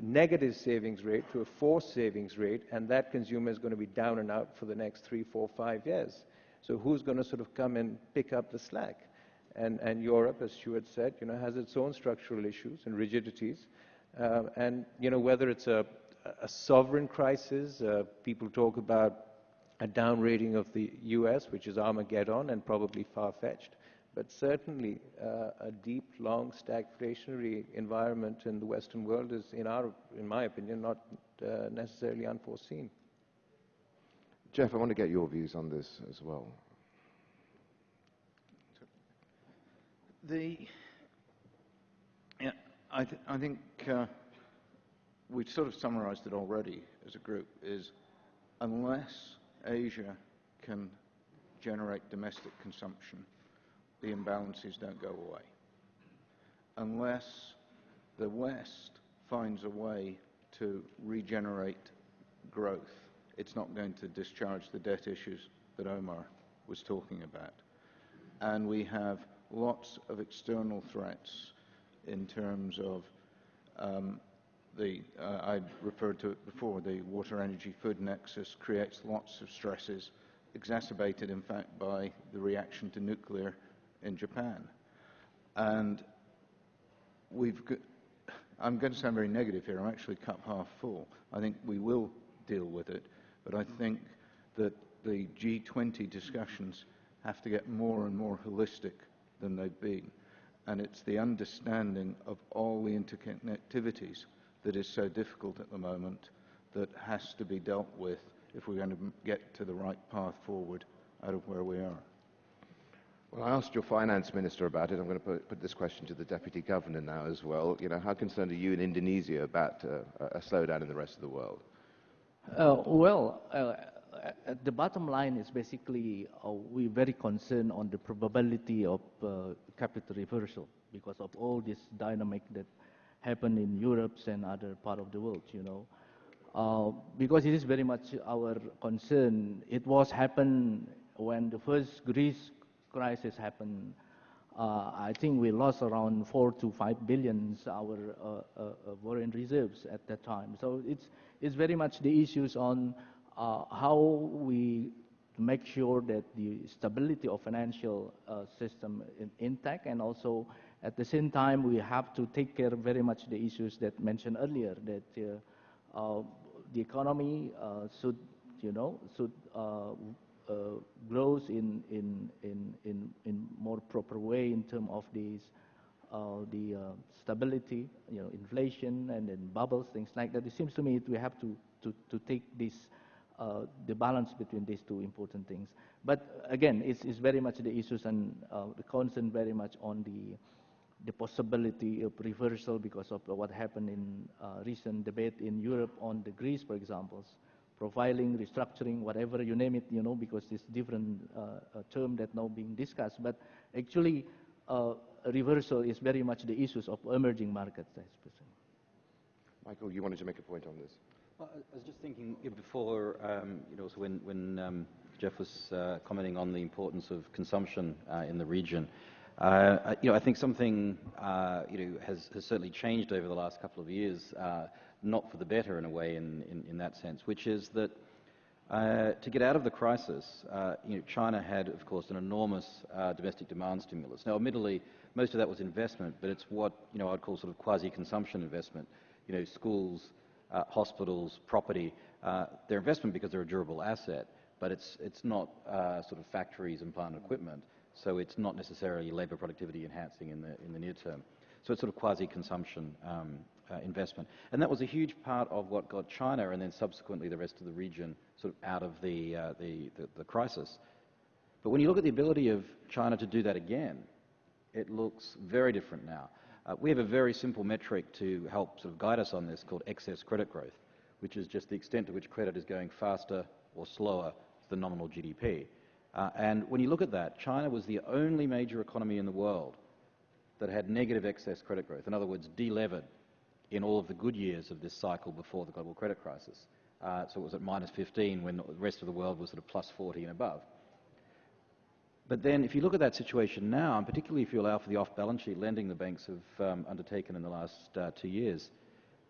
negative savings rate to a forced savings rate, and that consumer is going to be down and out for the next three, four, five years. So who's going to sort of come and pick up the slack? And, and Europe, as Stuart said, you know, has its own structural issues and rigidities. Uh, and, you know, whether it's a a sovereign crisis. Uh, people talk about a downrating of the U.S., which is Armageddon and probably far-fetched. But certainly, uh, a deep, long, stagflationary environment in the Western world is, in, our, in my opinion, not uh, necessarily unforeseen. Jeff, I want to get your views on this as well. The, yeah, I, th I think uh, we've sort of summarized it already as a group, is unless Asia can generate domestic consumption, the imbalances don't go away. Unless the West finds a way to regenerate growth, it's not going to discharge the debt issues that Omar was talking about. And we have lots of external threats in terms of um, the, uh, I referred to it before, the water energy food nexus creates lots of stresses, exacerbated in fact by the reaction to nuclear in Japan. And we've got, I'm going to sound very negative here, I'm actually cup half full. I think we will deal with it, but I think that the G20 discussions have to get more and more holistic than they've been. And it's the understanding of all the interconnectivities that is so difficult at the moment that has to be dealt with if we're going to get to the right path forward out of where we are. Well, I asked your finance minister about it. I'm going to put, put, this question to the deputy governor now as well. You know, how concerned are you in Indonesia about uh, a slowdown in the rest of the world? Uh, well, uh, the bottom line is basically uh, we're very concerned on the probability of uh, capital reversal because of all this dynamic that happen in Europe and other part of the world, you know. Uh, because it is very much our concern. It was happened when the first Greece crisis happened. Uh, I think we lost around four to five billions our uh, uh, uh foreign reserves at that time. So it's it's very much the issues on uh, how we make sure that the stability of financial system is intact and also at the same time, we have to take care very much the issues that mentioned earlier, that uh, uh, the economy uh, should, you know, should uh, uh, grows in, in, in, in, in more proper way in terms of these the stability, you know, inflation and then bubbles, things like that. It seems to me we have to, to, to take this, uh, the balance between these two important things. But again, it's, it's very much the issues and uh, the concern very much on the, the possibility of reversal because of what happened in uh, recent debate in Europe on the Greece, for example, profiling, restructuring, whatever you name it, you know, because it's different uh, term that now being discussed. But actually, uh, reversal is very much the issues of emerging markets, I suppose. Michael, you wanted to make a point on this. Well, I was just thinking before, um, you know, so when, when um, Jeff was uh, commenting on the importance of consumption uh, in the region, uh, you know, I think something, uh, you know, has, has, certainly changed over the last couple of years, uh, not for the better in a way in, in, in that sense, which is that uh, to get out of the crisis, uh, you know, China had, of course, an enormous domestic demand stimulus. Now, admittedly, most of that was investment, but it's what you know I'd call sort of quasi-consumption investment. You know, schools, hospitals, property. They're investment because they're a durable asset, but it's it's not sort of factories and plant equipment. So it's not necessarily labour productivity enhancing in the in the near term. So it's sort of quasi-consumption um, uh, investment. And that was a huge part of what got China and then subsequently the rest of the region sort of out of the, uh, the, the, the, crisis. But when you look at the ability of China to do that again, it looks very different now. Uh, we have a very simple metric to help sort of guide us on this called excess credit growth, which is just the extent to which credit is going faster or slower than nominal GDP. Uh, and when you look at that, China was the only major economy in the world that had negative excess credit growth. In other words, delevered in all of the good years of this cycle before the global credit crisis. Uh, so it was at minus 15 when the rest of the world was at a plus 40 and above. But then if you look at that situation now, and particularly if you allow for the off-balance sheet lending the banks have um, undertaken in the last uh, two years,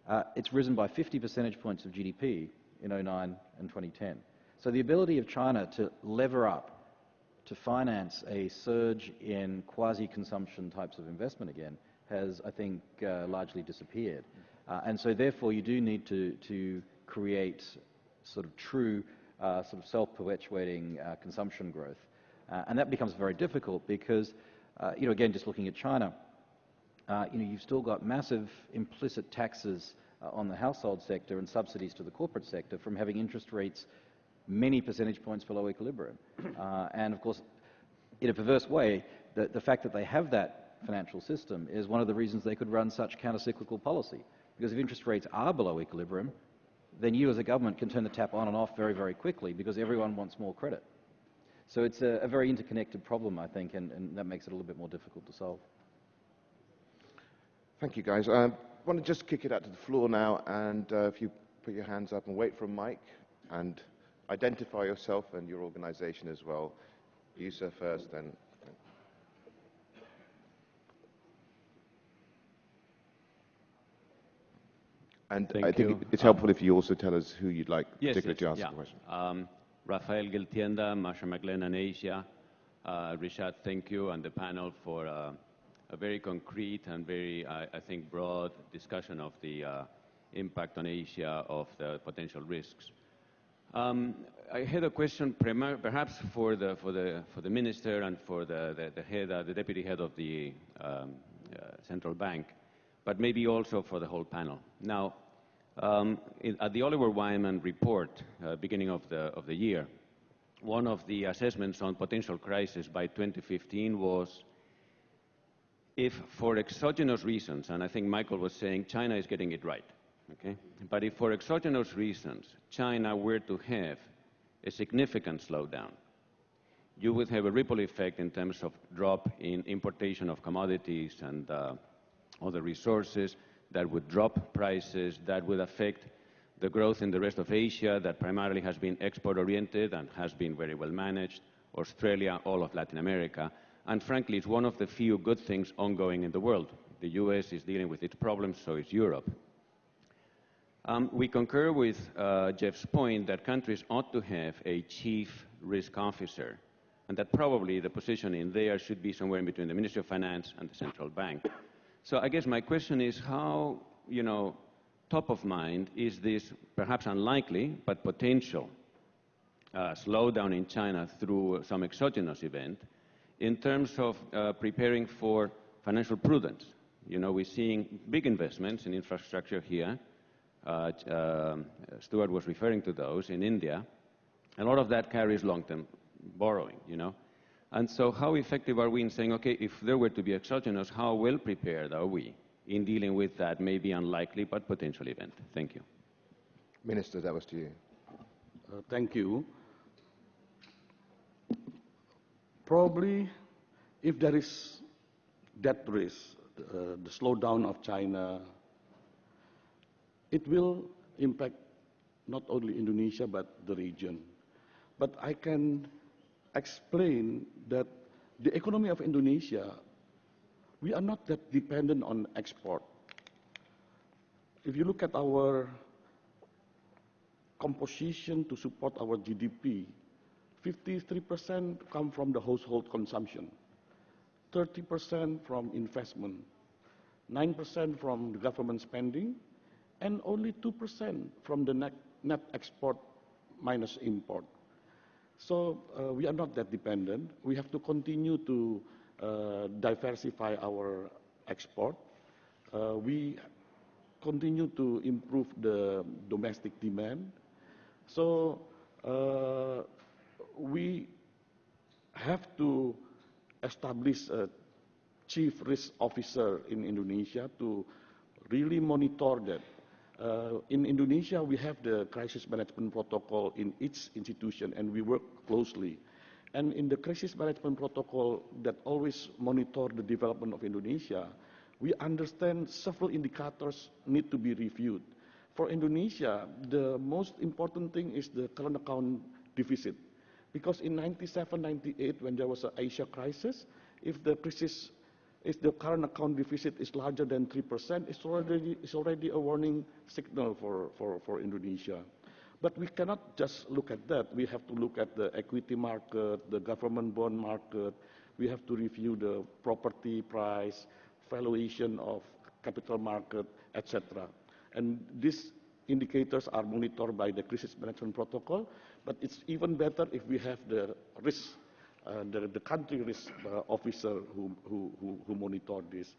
uh, it's risen by 50 percentage points of GDP in 09 and 2010. So the ability of China to lever up to finance a surge in quasi-consumption types of investment again has, I think, uh, largely disappeared. Uh, and so therefore you do need to, to create sort of true uh, sort of self-perpetuating uh, consumption growth. Uh, and that becomes very difficult because, uh, you know, again, just looking at China, you know, you've still got massive implicit taxes on the household sector and subsidies to the corporate sector from having interest rates many percentage points below equilibrium. and of course, in a perverse way, the, the fact that they have that financial system is one of the reasons they could run such countercyclical policy. Because if interest rates are below equilibrium, then you as a government can turn the tap on and off very, very quickly because everyone wants more credit. So it's a, a very interconnected problem, I think, and, and, that makes it a little bit more difficult to solve. Thank you, guys. I want to just kick it out to the floor now, and uh, if you put your hands up and wait for a mic, and identify yourself and your organization as well. You, sir, first, then And Thank I think you. it's helpful if you also tell us who you'd like yes, particularly yes, to ask yeah. the question. Um, Rafael Giltienda, Marsh McLennan Asia. Uh, Rishad, thank you, and the panel for uh, a very concrete and very, I, I think, broad discussion of the uh, impact on Asia of the potential risks. Um, I had a question, perhaps for the for the for the minister and for the the, the head, uh, the deputy head of the um, uh, central bank but maybe also for the whole panel. Now, um, in, at the Oliver Wyman report, uh, beginning of the, of the year, one of the assessments on potential crisis by 2015 was if for exogenous reasons, and I think Michael was saying China is getting it right, okay? But if for exogenous reasons China were to have a significant slowdown, you would have a ripple effect in terms of drop in importation of commodities and uh, other resources that would drop prices, that would affect the growth in the rest of Asia that primarily has been export-oriented and has been very well managed, Australia, all of Latin America. And frankly, it's one of the few good things ongoing in the world. The US is dealing with its problems, so is Europe. Um, we concur with uh, Jeff's point that countries ought to have a chief risk officer, and that probably the position in there should be somewhere in between the Ministry of Finance and the central bank. So I guess my question is how, you know, top of mind is this perhaps unlikely but potential uh, slowdown in China through some exogenous event in terms of uh, preparing for financial prudence. You know, we're seeing big investments in infrastructure here. Uh, uh, Stuart was referring to those in India. A lot of that carries long-term borrowing, you know. And so how effective are we in saying, okay, if there were to be exogenous, how well prepared are we in dealing with that maybe unlikely but potential event? Thank you. Minister, that was to you. Uh, thank you. Probably, if there is that risk, uh, the slowdown of China, it will impact not only Indonesia but the region. But I can explain that the economy of Indonesia, we are not that dependent on export. If you look at our composition to support our GDP, 53% come from the household consumption, 30% from investment, 9% from government spending, and only 2% from the net, net export minus import. So uh, we are not that dependent. We have to continue to uh, diversify our export. Uh, we continue to improve the domestic demand. So uh, we have to establish a chief risk officer in Indonesia to really monitor that in Indonesia, we have the crisis management protocol in each institution, and we work closely. And in the crisis management protocol that always monitor the development of Indonesia, we understand several indicators need to be reviewed. For Indonesia, the most important thing is the current account deficit. Because in 97, 98, when there was an Asia crisis, if the crisis if the current account deficit is larger than 3%, it's already, it's already a warning signal for, for, for Indonesia. But we cannot just look at that. We have to look at the equity market, the government bond market. We have to review the property price, valuation of capital market, etc. And these indicators are monitored by the crisis management protocol. But it's even better if we have the risk the, the, country risk uh, officer who, who, who, monitor this.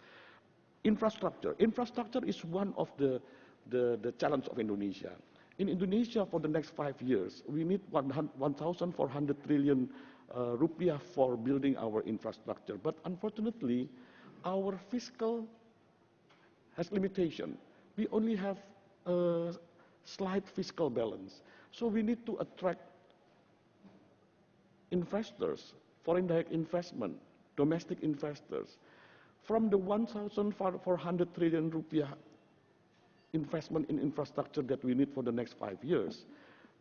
Infrastructure. Infrastructure is one of the, the, the challenge of Indonesia. In Indonesia, for the next five years, we need 1,400 trillion uh, rupiah for building our infrastructure. But unfortunately, our fiscal has limitation. We only have a slight fiscal balance. So we need to attract investors, foreign direct investment, domestic investors, from the 1,400 trillion rupiah investment in infrastructure that we need for the next five years,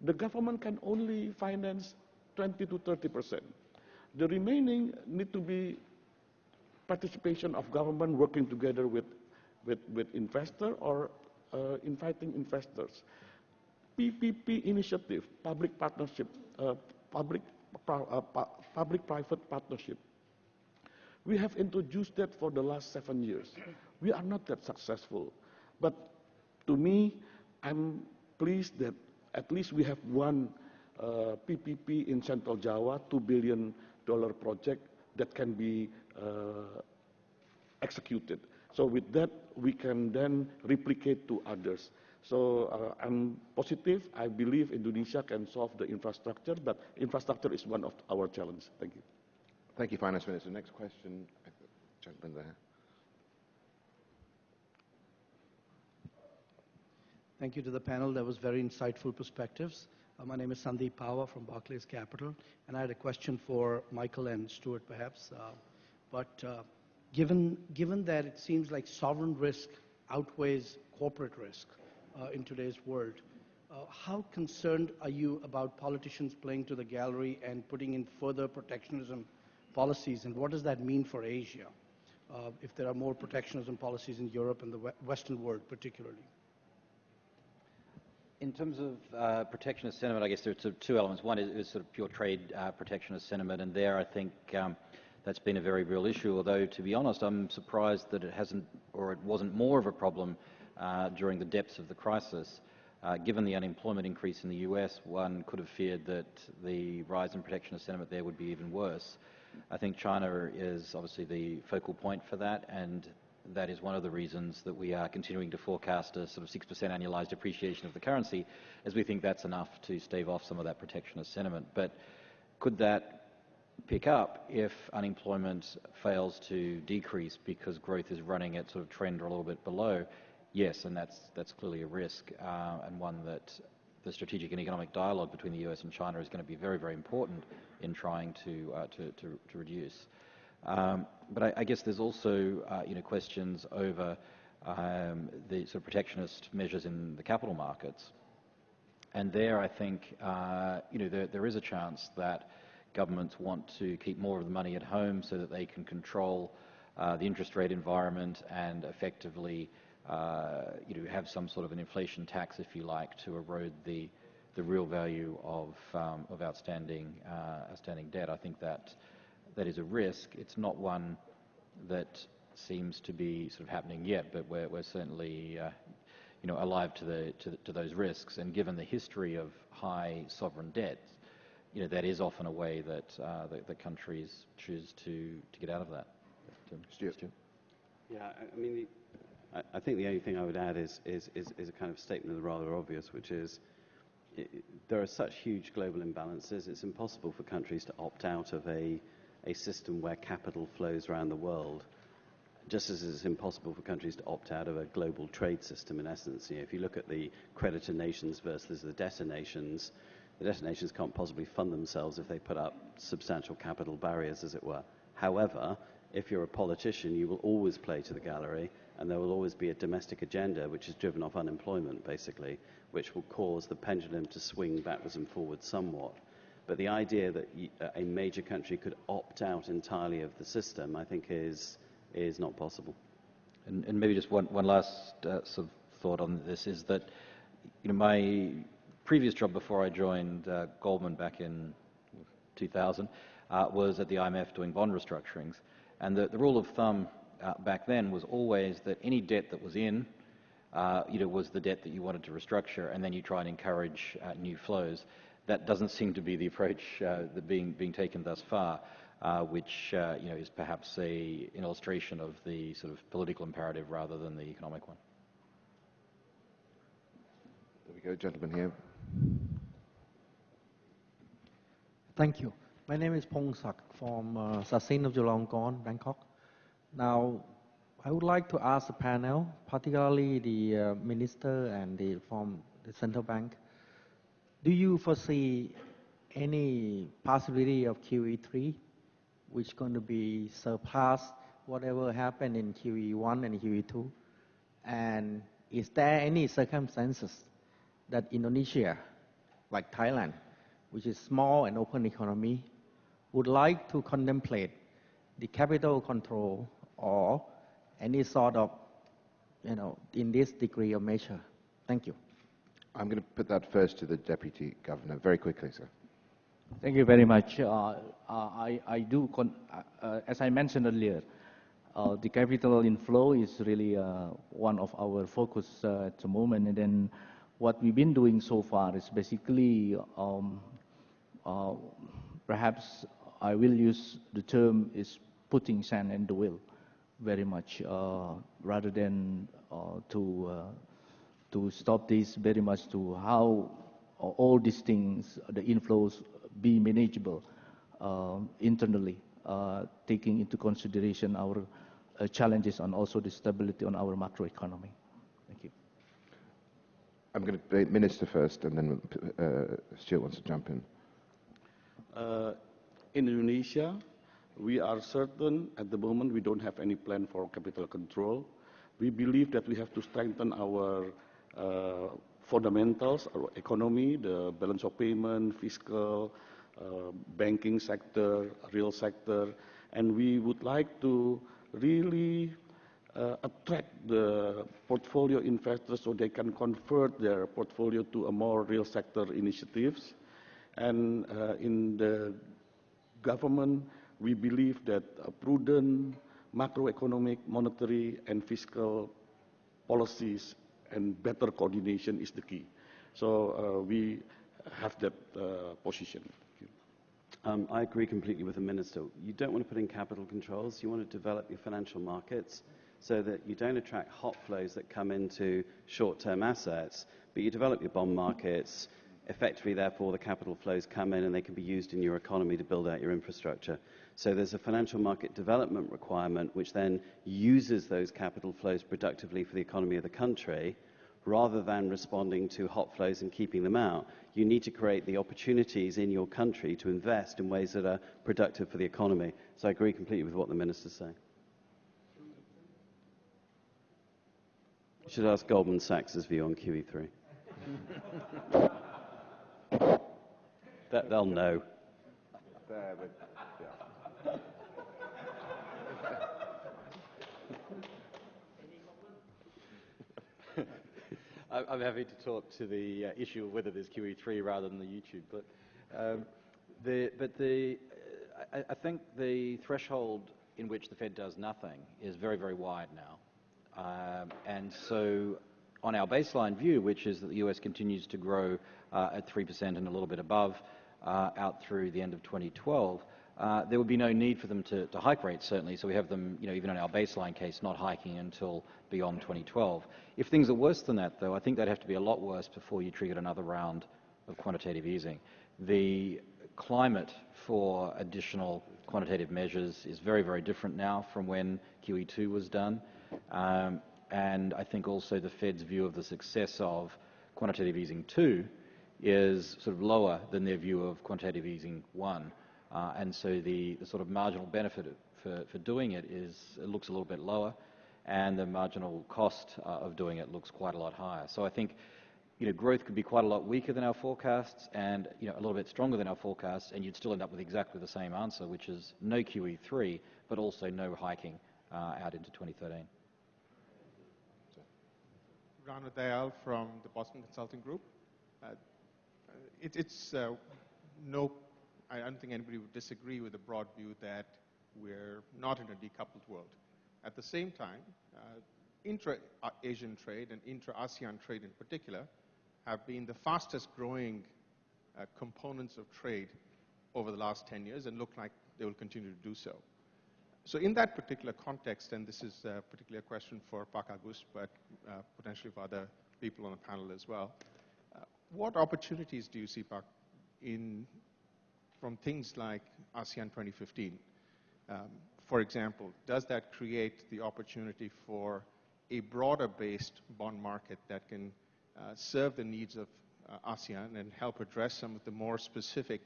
the government can only finance 20 to 30 percent. The remaining need to be participation of government working together with, with, with investor or uh, inviting investors. PPP initiative, public partnership, uh, public public-private partnership. We have introduced that for the last seven years. We are not that successful. But to me, I'm pleased that at least we have one uh, PPP in Central Java, $2 billion project that can be uh, executed. So with that, we can then replicate to others. So uh, I'm positive. I believe Indonesia can solve the infrastructure, but infrastructure is one of our challenges. Thank you. Thank you, Finance Minister. Next question, gentleman there. Thank you to the panel. That was very insightful perspectives. Uh, my name is Sandeep Power from Barclays Capital, and I had a question for Michael and Stuart, perhaps. Uh, but uh, given, given that it seems like sovereign risk outweighs corporate risk, uh, in today's world. Uh, how concerned are you about politicians playing to the gallery and putting in further protectionism policies, and what does that mean for Asia uh, if there are more protectionism policies in Europe and the Western world particularly? In terms of uh, protectionist sentiment, I guess there are two elements. One is, is sort of pure trade uh, protectionist sentiment, and there I think um, that's been a very real issue. Although, to be honest, I'm surprised that it hasn't or it wasn't more of a problem uh, during the depths of the crisis. Uh, given the unemployment increase in the US, one could have feared that the rise in protectionist sentiment there would be even worse. I think China is obviously the focal point for that, and that is one of the reasons that we are continuing to forecast a sort of 6% annualized appreciation of the currency, as we think that's enough to stave off some of that protectionist sentiment. But could that pick up if unemployment fails to decrease because growth is running at sort of trend or a little bit below? Yes, and that's, that's clearly a risk, uh, and one that the strategic and economic dialogue between the US and China is going to be very, very important in trying to, uh, to, to, to, reduce. Um, but I, I, guess there's also uh, you know, questions over um, the sort of protectionist measures in the capital markets. And there, I think, uh, you know, there, there is a chance that governments want to keep more of the money at home so that they can control uh, the interest rate environment and effectively you know, have some sort of an inflation tax, if you like, to erode the, the real value of, um, of outstanding, uh, outstanding debt. I think that, that is a risk. It's not one that seems to be sort of happening yet, but we're, we're certainly uh, you know, alive to, the, to, to, those risks. And given the history of high sovereign debt, you know, that is often a way that, uh, the, the, countries choose to, to get out of that. Stuart. Stuart. Yeah, I mean, I, think the only thing I would add is, is, is, is a kind of statement of the rather obvious, which is it, there are such huge global imbalances, it's impossible for countries to opt out of a, a system where capital flows around the world just as it's impossible for countries to opt out of a global trade system, in essence. You know, if you look at the creditor nations versus the debtor nations, the debtor nations can't possibly fund themselves if they put up substantial capital barriers, as it were. However, if you're a politician, you will always play to the gallery, and there will always be a domestic agenda which is driven off unemployment, basically, which will cause the pendulum to swing backwards and forwards somewhat. But the idea that a major country could opt out entirely of the system, I think, is, is not possible. And, and maybe just one, one last uh, sort of thought on this is that you know, my previous job before I joined uh, Goldman back in 2000 uh, was at the IMF doing bond restructurings. And the, the rule of thumb uh, back then was always that any debt that was in, uh, you know, was the debt that you wanted to restructure, and then you try and encourage uh, new flows. That doesn't seem to be the approach uh, that being being taken thus far, uh, which uh, you know is perhaps a, an illustration of the sort of political imperative rather than the economic one. There we go, gentlemen here. Thank you. My name is Pong Sak from uh, Sasin of Chulalongkorn, Bangkok. Now, I would like to ask the panel, particularly the uh, minister and the from the central bank, do you foresee any possibility of QE3 which is going to be surpass whatever happened in QE1 and QE2? And is there any circumstances that Indonesia, like Thailand, which is small and open economy, would like to contemplate the capital control or any sort of, you know, in this degree of measure? Thank you. I'm going to put that first to the Deputy Governor. Very quickly, sir. Thank you very much. Uh, uh, I, I, do, uh, uh, as I mentioned earlier, uh, the capital inflow is really uh, one of our focus at the moment. And then what we've been doing so far is basically, um, perhaps I will use the term is putting sand in the wheel very much uh, rather than uh, to uh, to stop this very much to how all these things, the inflows, be manageable internally, taking into consideration our challenges and also the stability on our macroeconomy. Thank you. I'm going to minister first, and then uh, Stuart wants to jump in. Uh, in Indonesia, we are certain at the moment we don't have any plan for capital control. We believe that we have to strengthen our uh, fundamentals, our economy, the balance of payment, fiscal, uh, banking sector, real sector, and we would like to really uh, attract the portfolio investors so they can convert their portfolio to a more real sector initiatives. And in the government, we believe that a prudent macroeconomic, monetary, and fiscal policies and better coordination is the key. So uh, we have that uh, position. Um, I agree completely with the Minister. You don't want to put in capital controls. You want to develop your financial markets so that you don't attract hot flows that come into short-term assets, but you develop your bond markets. Effectively, therefore, the capital flows come in and they can be used in your economy to build out your infrastructure. So there's a financial market development requirement which then uses those capital flows productively for the economy of the country rather than responding to hot flows and keeping them out. You need to create the opportunities in your country to invest in ways that are productive for the economy. So I agree completely with what the Minister's saying. You should ask Goldman Sachs' view on QE3. that, they'll know. There, but, yeah. I'm happy to talk to the uh, issue of whether there's QE3 rather than the YouTube clip. Um, the, but the, I, I, think the threshold in which the Fed does nothing is very, very wide now. Um, and so on our baseline view, which is that the US continues to grow uh, at 3% and a little bit above uh, out through the end of 2012, uh, there would be no need for them to, to, hike rates, certainly. So we have them, you know, even in our baseline case, not hiking until beyond 2012. If things are worse than that, though, I think they'd have to be a lot worse before you triggered another round of quantitative easing. The climate for additional quantitative measures is very, very different now from when QE2 was done. Um, and I think also the Fed's view of the success of quantitative easing 2 is sort of lower than their view of quantitative easing 1. Uh, and so the, the, sort of marginal benefit for, for doing it is it looks a little bit lower, and the marginal cost uh, of doing it looks quite a lot higher. So I think you know, growth could be quite a lot weaker than our forecasts and you know, a little bit stronger than our forecasts, and you'd still end up with exactly the same answer, which is no QE3, but also no hiking uh, out into 2013. Rana Dayal from the Boston Consulting Group. Uh, it, it's uh, no I don't think anybody would disagree with the broad view that we're not in a decoupled world. At the same time, uh, intra-Asian trade and intra-ASEAN trade in particular have been the fastest growing uh, components of trade over the last 10 years and look like they will continue to do so. So in that particular context, and this is particularly a question for Pak Agus, but uh, potentially for other people on the panel as well, what opportunities do you see, Pak, in from things like ASEAN 2015. Um, for example, does that create the opportunity for a broader-based bond market that can uh, serve the needs of uh, ASEAN and help address some of the more specific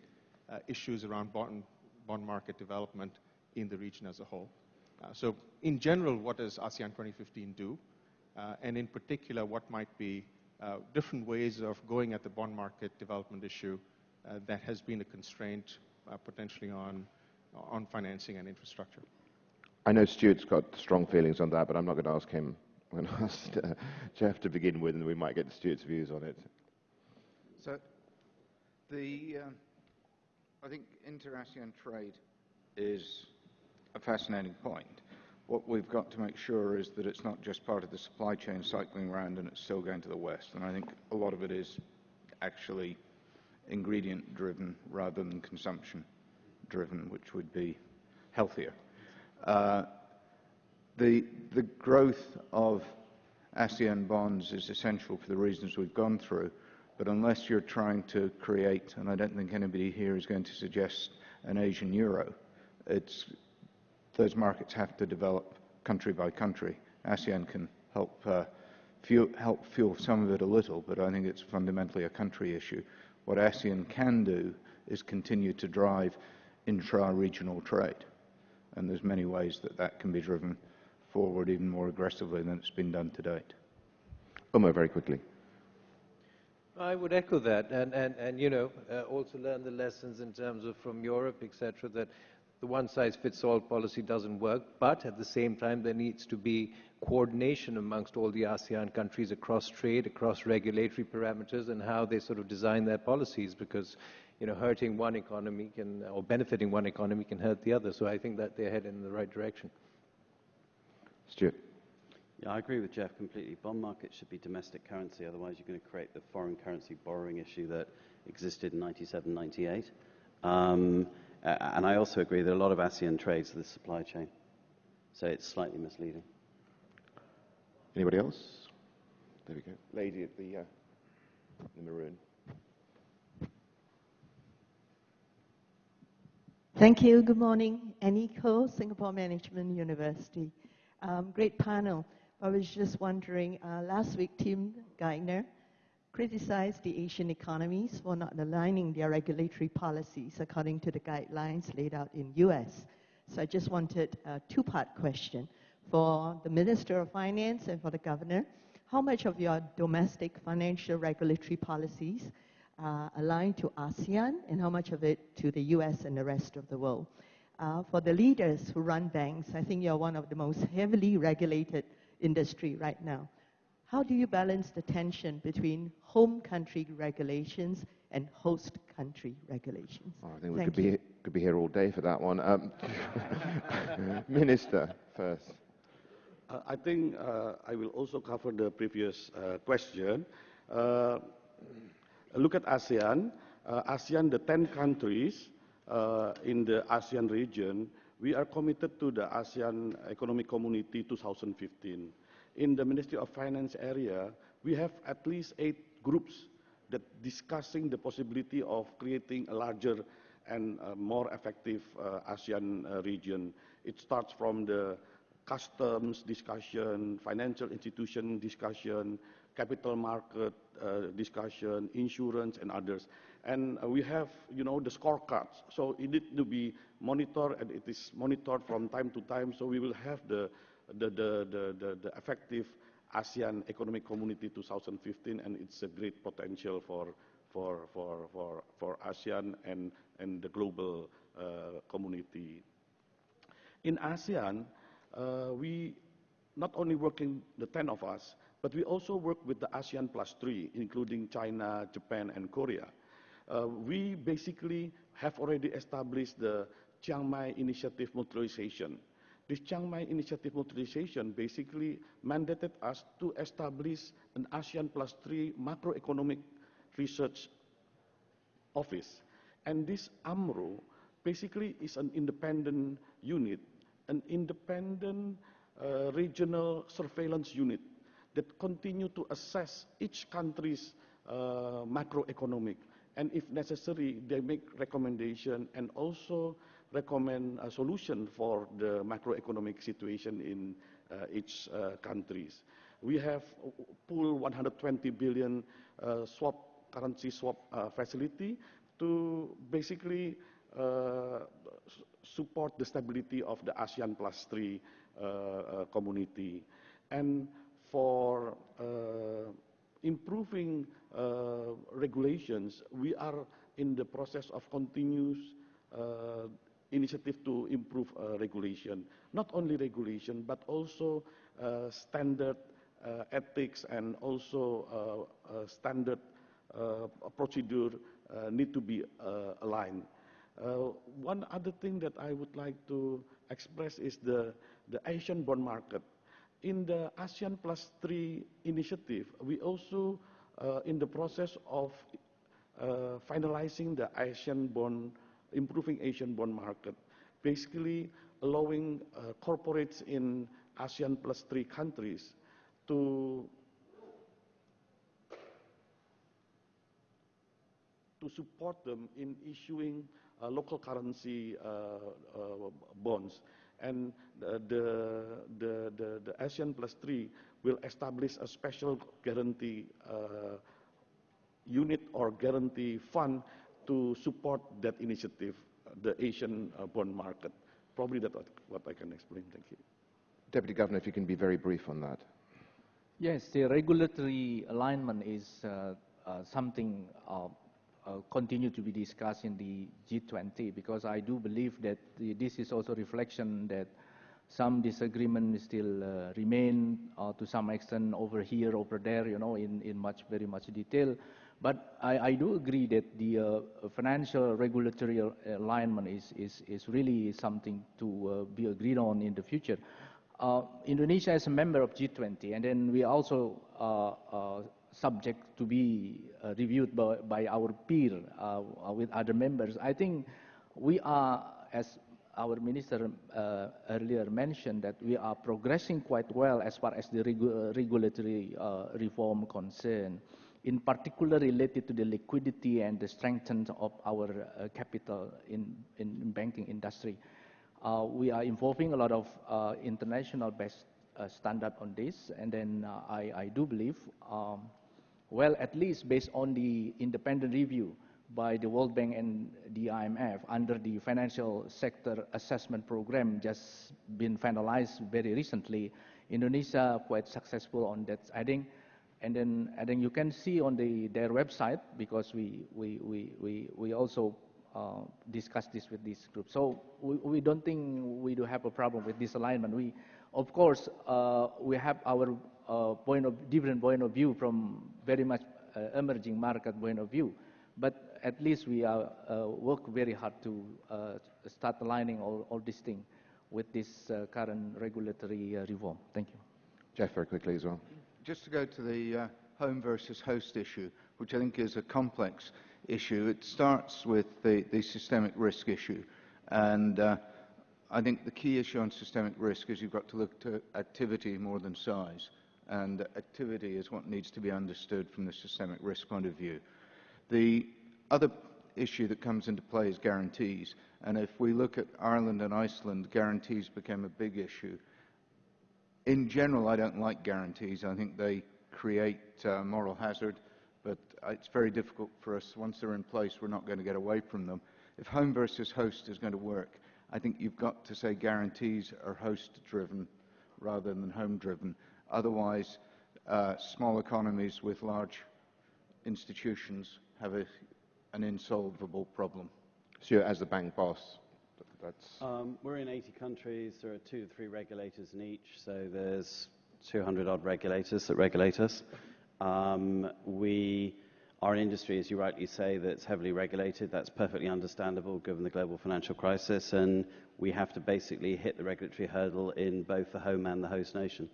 uh, issues around bond, bond market development in the region as a whole? Uh, so in general, what does ASEAN 2015 do? Uh, and in particular, what might be different ways of going at the bond market development issue uh, that has been a constraint uh, potentially on, on financing and infrastructure. I know Stuart's got strong feelings on that, but I'm not going to ask him. I'm going to ask uh, Jeff to begin with, and we might get Stuart's views on it. So, the, uh, I think inter-ASEAN trade is a fascinating point. What we've got to make sure is that it's not just part of the supply chain cycling around and it's still going to the West. And I think a lot of it is actually ingredient driven rather than consumption driven, which would be healthier. Uh, the, the growth of ASEAN bonds is essential for the reasons we've gone through, but unless you're trying to create, and I don't think anybody here is going to suggest an Asian euro, it's, those markets have to develop country by country. ASEAN can help, uh, fuel, help fuel some of it a little, but I think it's fundamentally a country issue. What ASEAN can do is continue to drive intra-regional trade. And there's many ways that that can be driven forward even more aggressively than it's been done to date. Omar, very quickly. I would echo that, and, and, and you know, uh, also learn the lessons in terms of from Europe, etc., that the one-size-fits-all policy doesn't work, but at the same time there needs to be coordination amongst all the ASEAN countries across trade, across regulatory parameters, and how they sort of design their policies, because you know, hurting one economy can, or benefiting one economy can hurt the other. So I think that they're heading in the right direction. Stuart. Yeah, I agree with Jeff completely. Bond markets should be domestic currency, otherwise you're going to create the foreign currency borrowing issue that existed in 97, 98. Um, and I also agree that a lot of ASEAN trades the supply chain. So it's slightly misleading. Anybody else? There we go. Lady at the, uh, the maroon. Thank you. Good morning. Annie Ko, Singapore Management University. Um, great panel. I was just wondering, uh, last week Tim Geithner criticized the Asian economies for not aligning their regulatory policies according to the guidelines laid out in US. So I just wanted a two-part question for the Minister of Finance and for the Governor. How much of your domestic financial regulatory policies uh, aligned to ASEAN and how much of it to the US and the rest of the world. Uh, for the leaders who run banks, I think you're one of the most heavily regulated industry right now. How do you balance the tension between home country regulations and host country regulations? Oh, I think we Thank could you. be, could be here all day for that one. Um, Minister, first. Uh, I think uh, I will also cover the previous uh, question. Uh, look at ASEAN. Uh, ASEAN, the 10 countries uh, in the ASEAN region, we are committed to the ASEAN Economic Community 2015. In the Ministry of Finance area, we have at least eight groups that discussing the possibility of creating a larger and uh, more effective uh, ASEAN uh, region. It starts from the customs discussion, financial institution discussion, capital market uh, discussion, insurance, and others. And uh, we have, you know, the scorecards. So it need to be monitored, and it is monitored from time to time. So we will have the the the the, the, effective ASEAN Economic Community 2015, and it's a great potential for for for for for ASEAN and and the global uh, community. In ASEAN, uh, we not only working the 10 of us, but we also work with the ASEAN plus three, including China, Japan, and Korea. Uh, we basically have already established the Chiang Mai Initiative Mutualization. This Chiang Mai Initiative Mutualization basically mandated us to establish an ASEAN plus three macroeconomic research office. And this AMRO basically is an independent unit, an independent uh, regional surveillance unit that continue to assess each country's uh, macroeconomic. And if necessary, they make recommendation and also recommend a solution for the macroeconomic situation in uh, each uh, countries. We have pool 120 billion uh, swap currency swap facility to basically support the stability of the ASEAN plus three community. And for improving uh, regulations, we are in the process of continuous uh, initiative to improve uh, regulation. Not only regulation, but also uh, standard uh, ethics and also standard procedure need to be aligned. One other thing that I would like to express is the, the Asian bond market. In the ASEAN Plus 3 initiative, we also uh, in the process of uh, finalizing the Asian bond, improving Asian bond market, basically allowing uh, corporates in ASEAN Plus 3 countries to to support them in issuing uh, local currency uh, uh, bonds. And the, the, the, the, the ASEAN plus three will establish a special guarantee uh, unit or guarantee fund to support that initiative, the Asian uh, bond market. Probably that's what, what I can explain. Thank you. Deputy Governor, if you can be very brief on that. Yes, the regulatory alignment is uh, uh, something uh, uh, continue to be discussed in the G20 because I do believe that the, this is also reflection that some disagreement still uh, remain uh, to some extent over here, over there, you know, in, in much, very much detail. But I, I do agree that the uh, financial regulatory alignment is, is, is really something to uh, be agreed on in the future. Uh, Indonesia is a member of G20, and then we also uh, uh, subject to be uh, reviewed by, by, our peer with other members. I think we are, as our minister uh, earlier mentioned, that we are progressing quite well as far as the regu regulatory uh, reform concerned, in particular related to the liquidity and the strengthening of our uh, capital in, in banking industry. we are involving a lot of international best standard on this, and then I, I, do believe um, well, at least based on the independent review by the World Bank and the IMF under the financial sector assessment program just been finalized very recently, Indonesia quite successful on that heading. And then, and then you can see on the, their website, because we, we, we, we, we also uh, discuss this with this group. So we, we don't think we do have a problem with this alignment. We, of course, uh, we have our uh, point of different point of view from very much uh, emerging market point of view. But at least we are, uh, work very hard to uh, start aligning all, all these things with this current regulatory reform. Thank you. Jeff, very quickly as well. Just to go to the home versus host issue, which I think is a complex issue. It starts with the, the systemic risk issue. And uh, I think the key issue on systemic risk is you've got to look to activity more than size and activity is what needs to be understood from the systemic risk point of view. The other issue that comes into play is guarantees, and if we look at Ireland and Iceland, guarantees became a big issue. In general, I don't like guarantees. I think they create uh, moral hazard, but it's very difficult for us. Once they're in place, we're not going to get away from them. If home versus host is going to work, I think you've got to say guarantees are host-driven rather than home-driven. Otherwise, uh, small economies with large institutions have a, an insolvable problem. So, as the bank boss, that's. Um, we're in 80 countries. There are two three regulators in each, so there's 200 odd regulators that regulate us. Um, we are an industry, as you rightly say, that's heavily regulated. That's perfectly understandable given the global financial crisis, and we have to basically hit the regulatory hurdle in both the home and the host nation.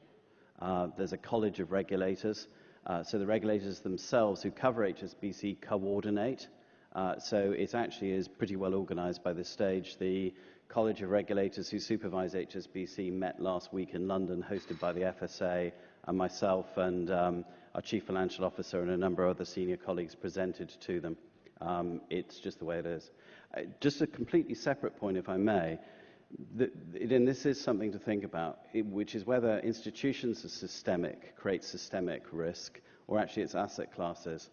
Uh, there's a college of regulators. Uh, so the regulators themselves who cover HSBC coordinate. Uh, so it actually is pretty well organized by this stage. The College of Regulators who supervise HSBC met last week in London, hosted by the FSA, and myself and um, our Chief Financial Officer and a number of other senior colleagues presented to them. Um, it's just the way it is. Uh, just a completely separate point, if I may the, and this is something to think about, which is whether institutions are systemic, create systemic risk, or actually it's asset classes.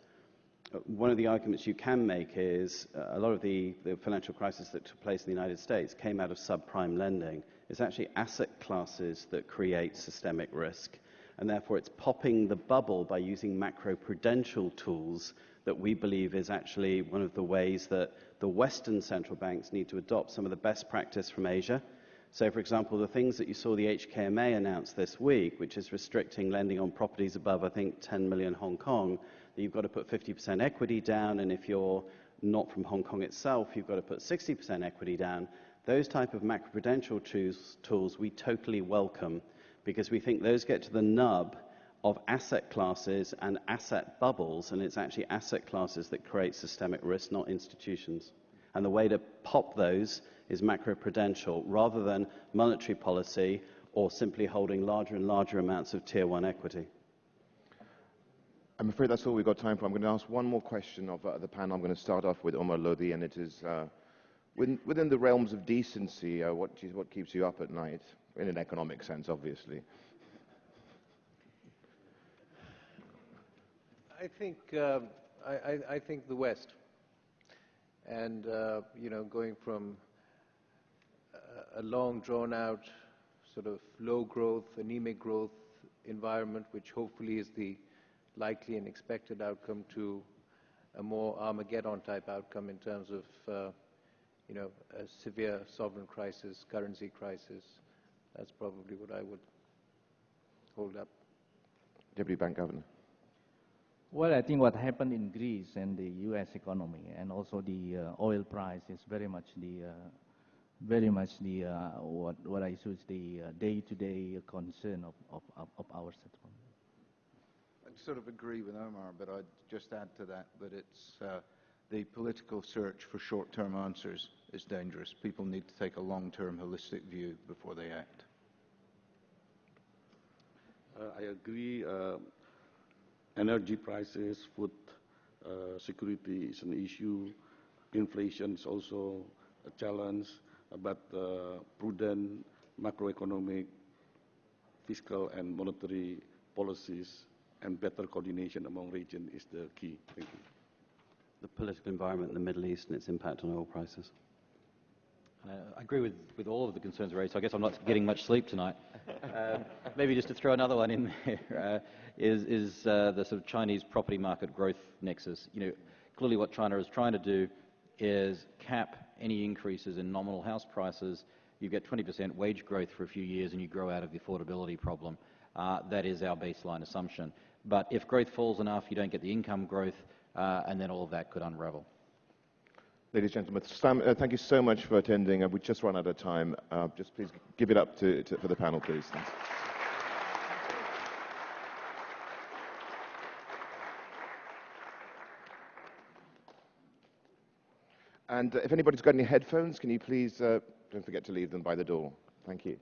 One of the arguments you can make is uh, a lot of the, the financial crisis that took place in the United States came out of subprime lending. It's actually asset classes that create systemic risk, and therefore it's popping the bubble by using macroprudential tools that we believe is actually one of the ways that the Western central banks need to adopt some of the best practice from Asia. So, for example, the things that you saw the HKMA announce this week, which is restricting lending on properties above, I think, 10 million Hong Kong, that you've got to put 50% equity down, and if you're not from Hong Kong itself, you've got to put 60% equity down. Those type of macroprudential tools, tools we totally welcome because we think those get to the nub of asset classes and asset bubbles, and it's actually asset classes that create systemic risk, not institutions. And the way to pop those is macroprudential rather than monetary policy or simply holding larger and larger amounts of tier one equity. I'm afraid that's all we've got time for. I'm going to ask one more question of uh, the panel. I'm going to start off with Omar Lodhi, and it is uh, within, within, the realms of decency, uh, what, what keeps you up at night? In an economic sense, obviously. I think uh, I, I, think the West, and uh, you know, going from a long, drawn-out, sort of low growth, anemic growth environment, which hopefully is the likely and expected outcome, to a more Armageddon-type outcome in terms of, uh, you know, a severe sovereign crisis, currency crisis. That's probably what I would hold up. Deputy Bank Governor. Well, I think what happened in Greece and the U.S. economy and also the uh, oil price is very much the uh, very much the uh, what what I choose the uh, day-to-day concern of, of, of our settlement. Sort of agree with Omar, but I'd just add to that that it's uh, the political search for short-term answers is dangerous. People need to take a long-term, holistic view before they act. Uh, I agree. Uh, energy prices, food uh, security is an issue. Inflation is also a challenge, but uh, prudent macroeconomic, fiscal, and monetary policies and better coordination among regions is the key. Thank you. The political environment in the Middle East and its impact on oil prices. Uh, I agree with, with all of the concerns raised, so I guess I'm not getting much sleep tonight. Um, maybe just to throw another one in there, uh, is, is uh, the sort of Chinese property market growth nexus. You know, clearly what China is trying to do is cap any increases in nominal house prices. You get 20% wage growth for a few years and you grow out of the affordability problem. Uh, that is our baseline assumption. But if growth falls enough, you don't get the income growth, uh, and then all of that could unravel. Ladies and gentlemen, Sam, uh, thank you so much for attending. Uh, we just run out of time. Uh, just please give it up to, to, for the panel, please. Thanks. And if anybody's got any headphones, can you please uh, don't forget to leave them by the door. Thank you.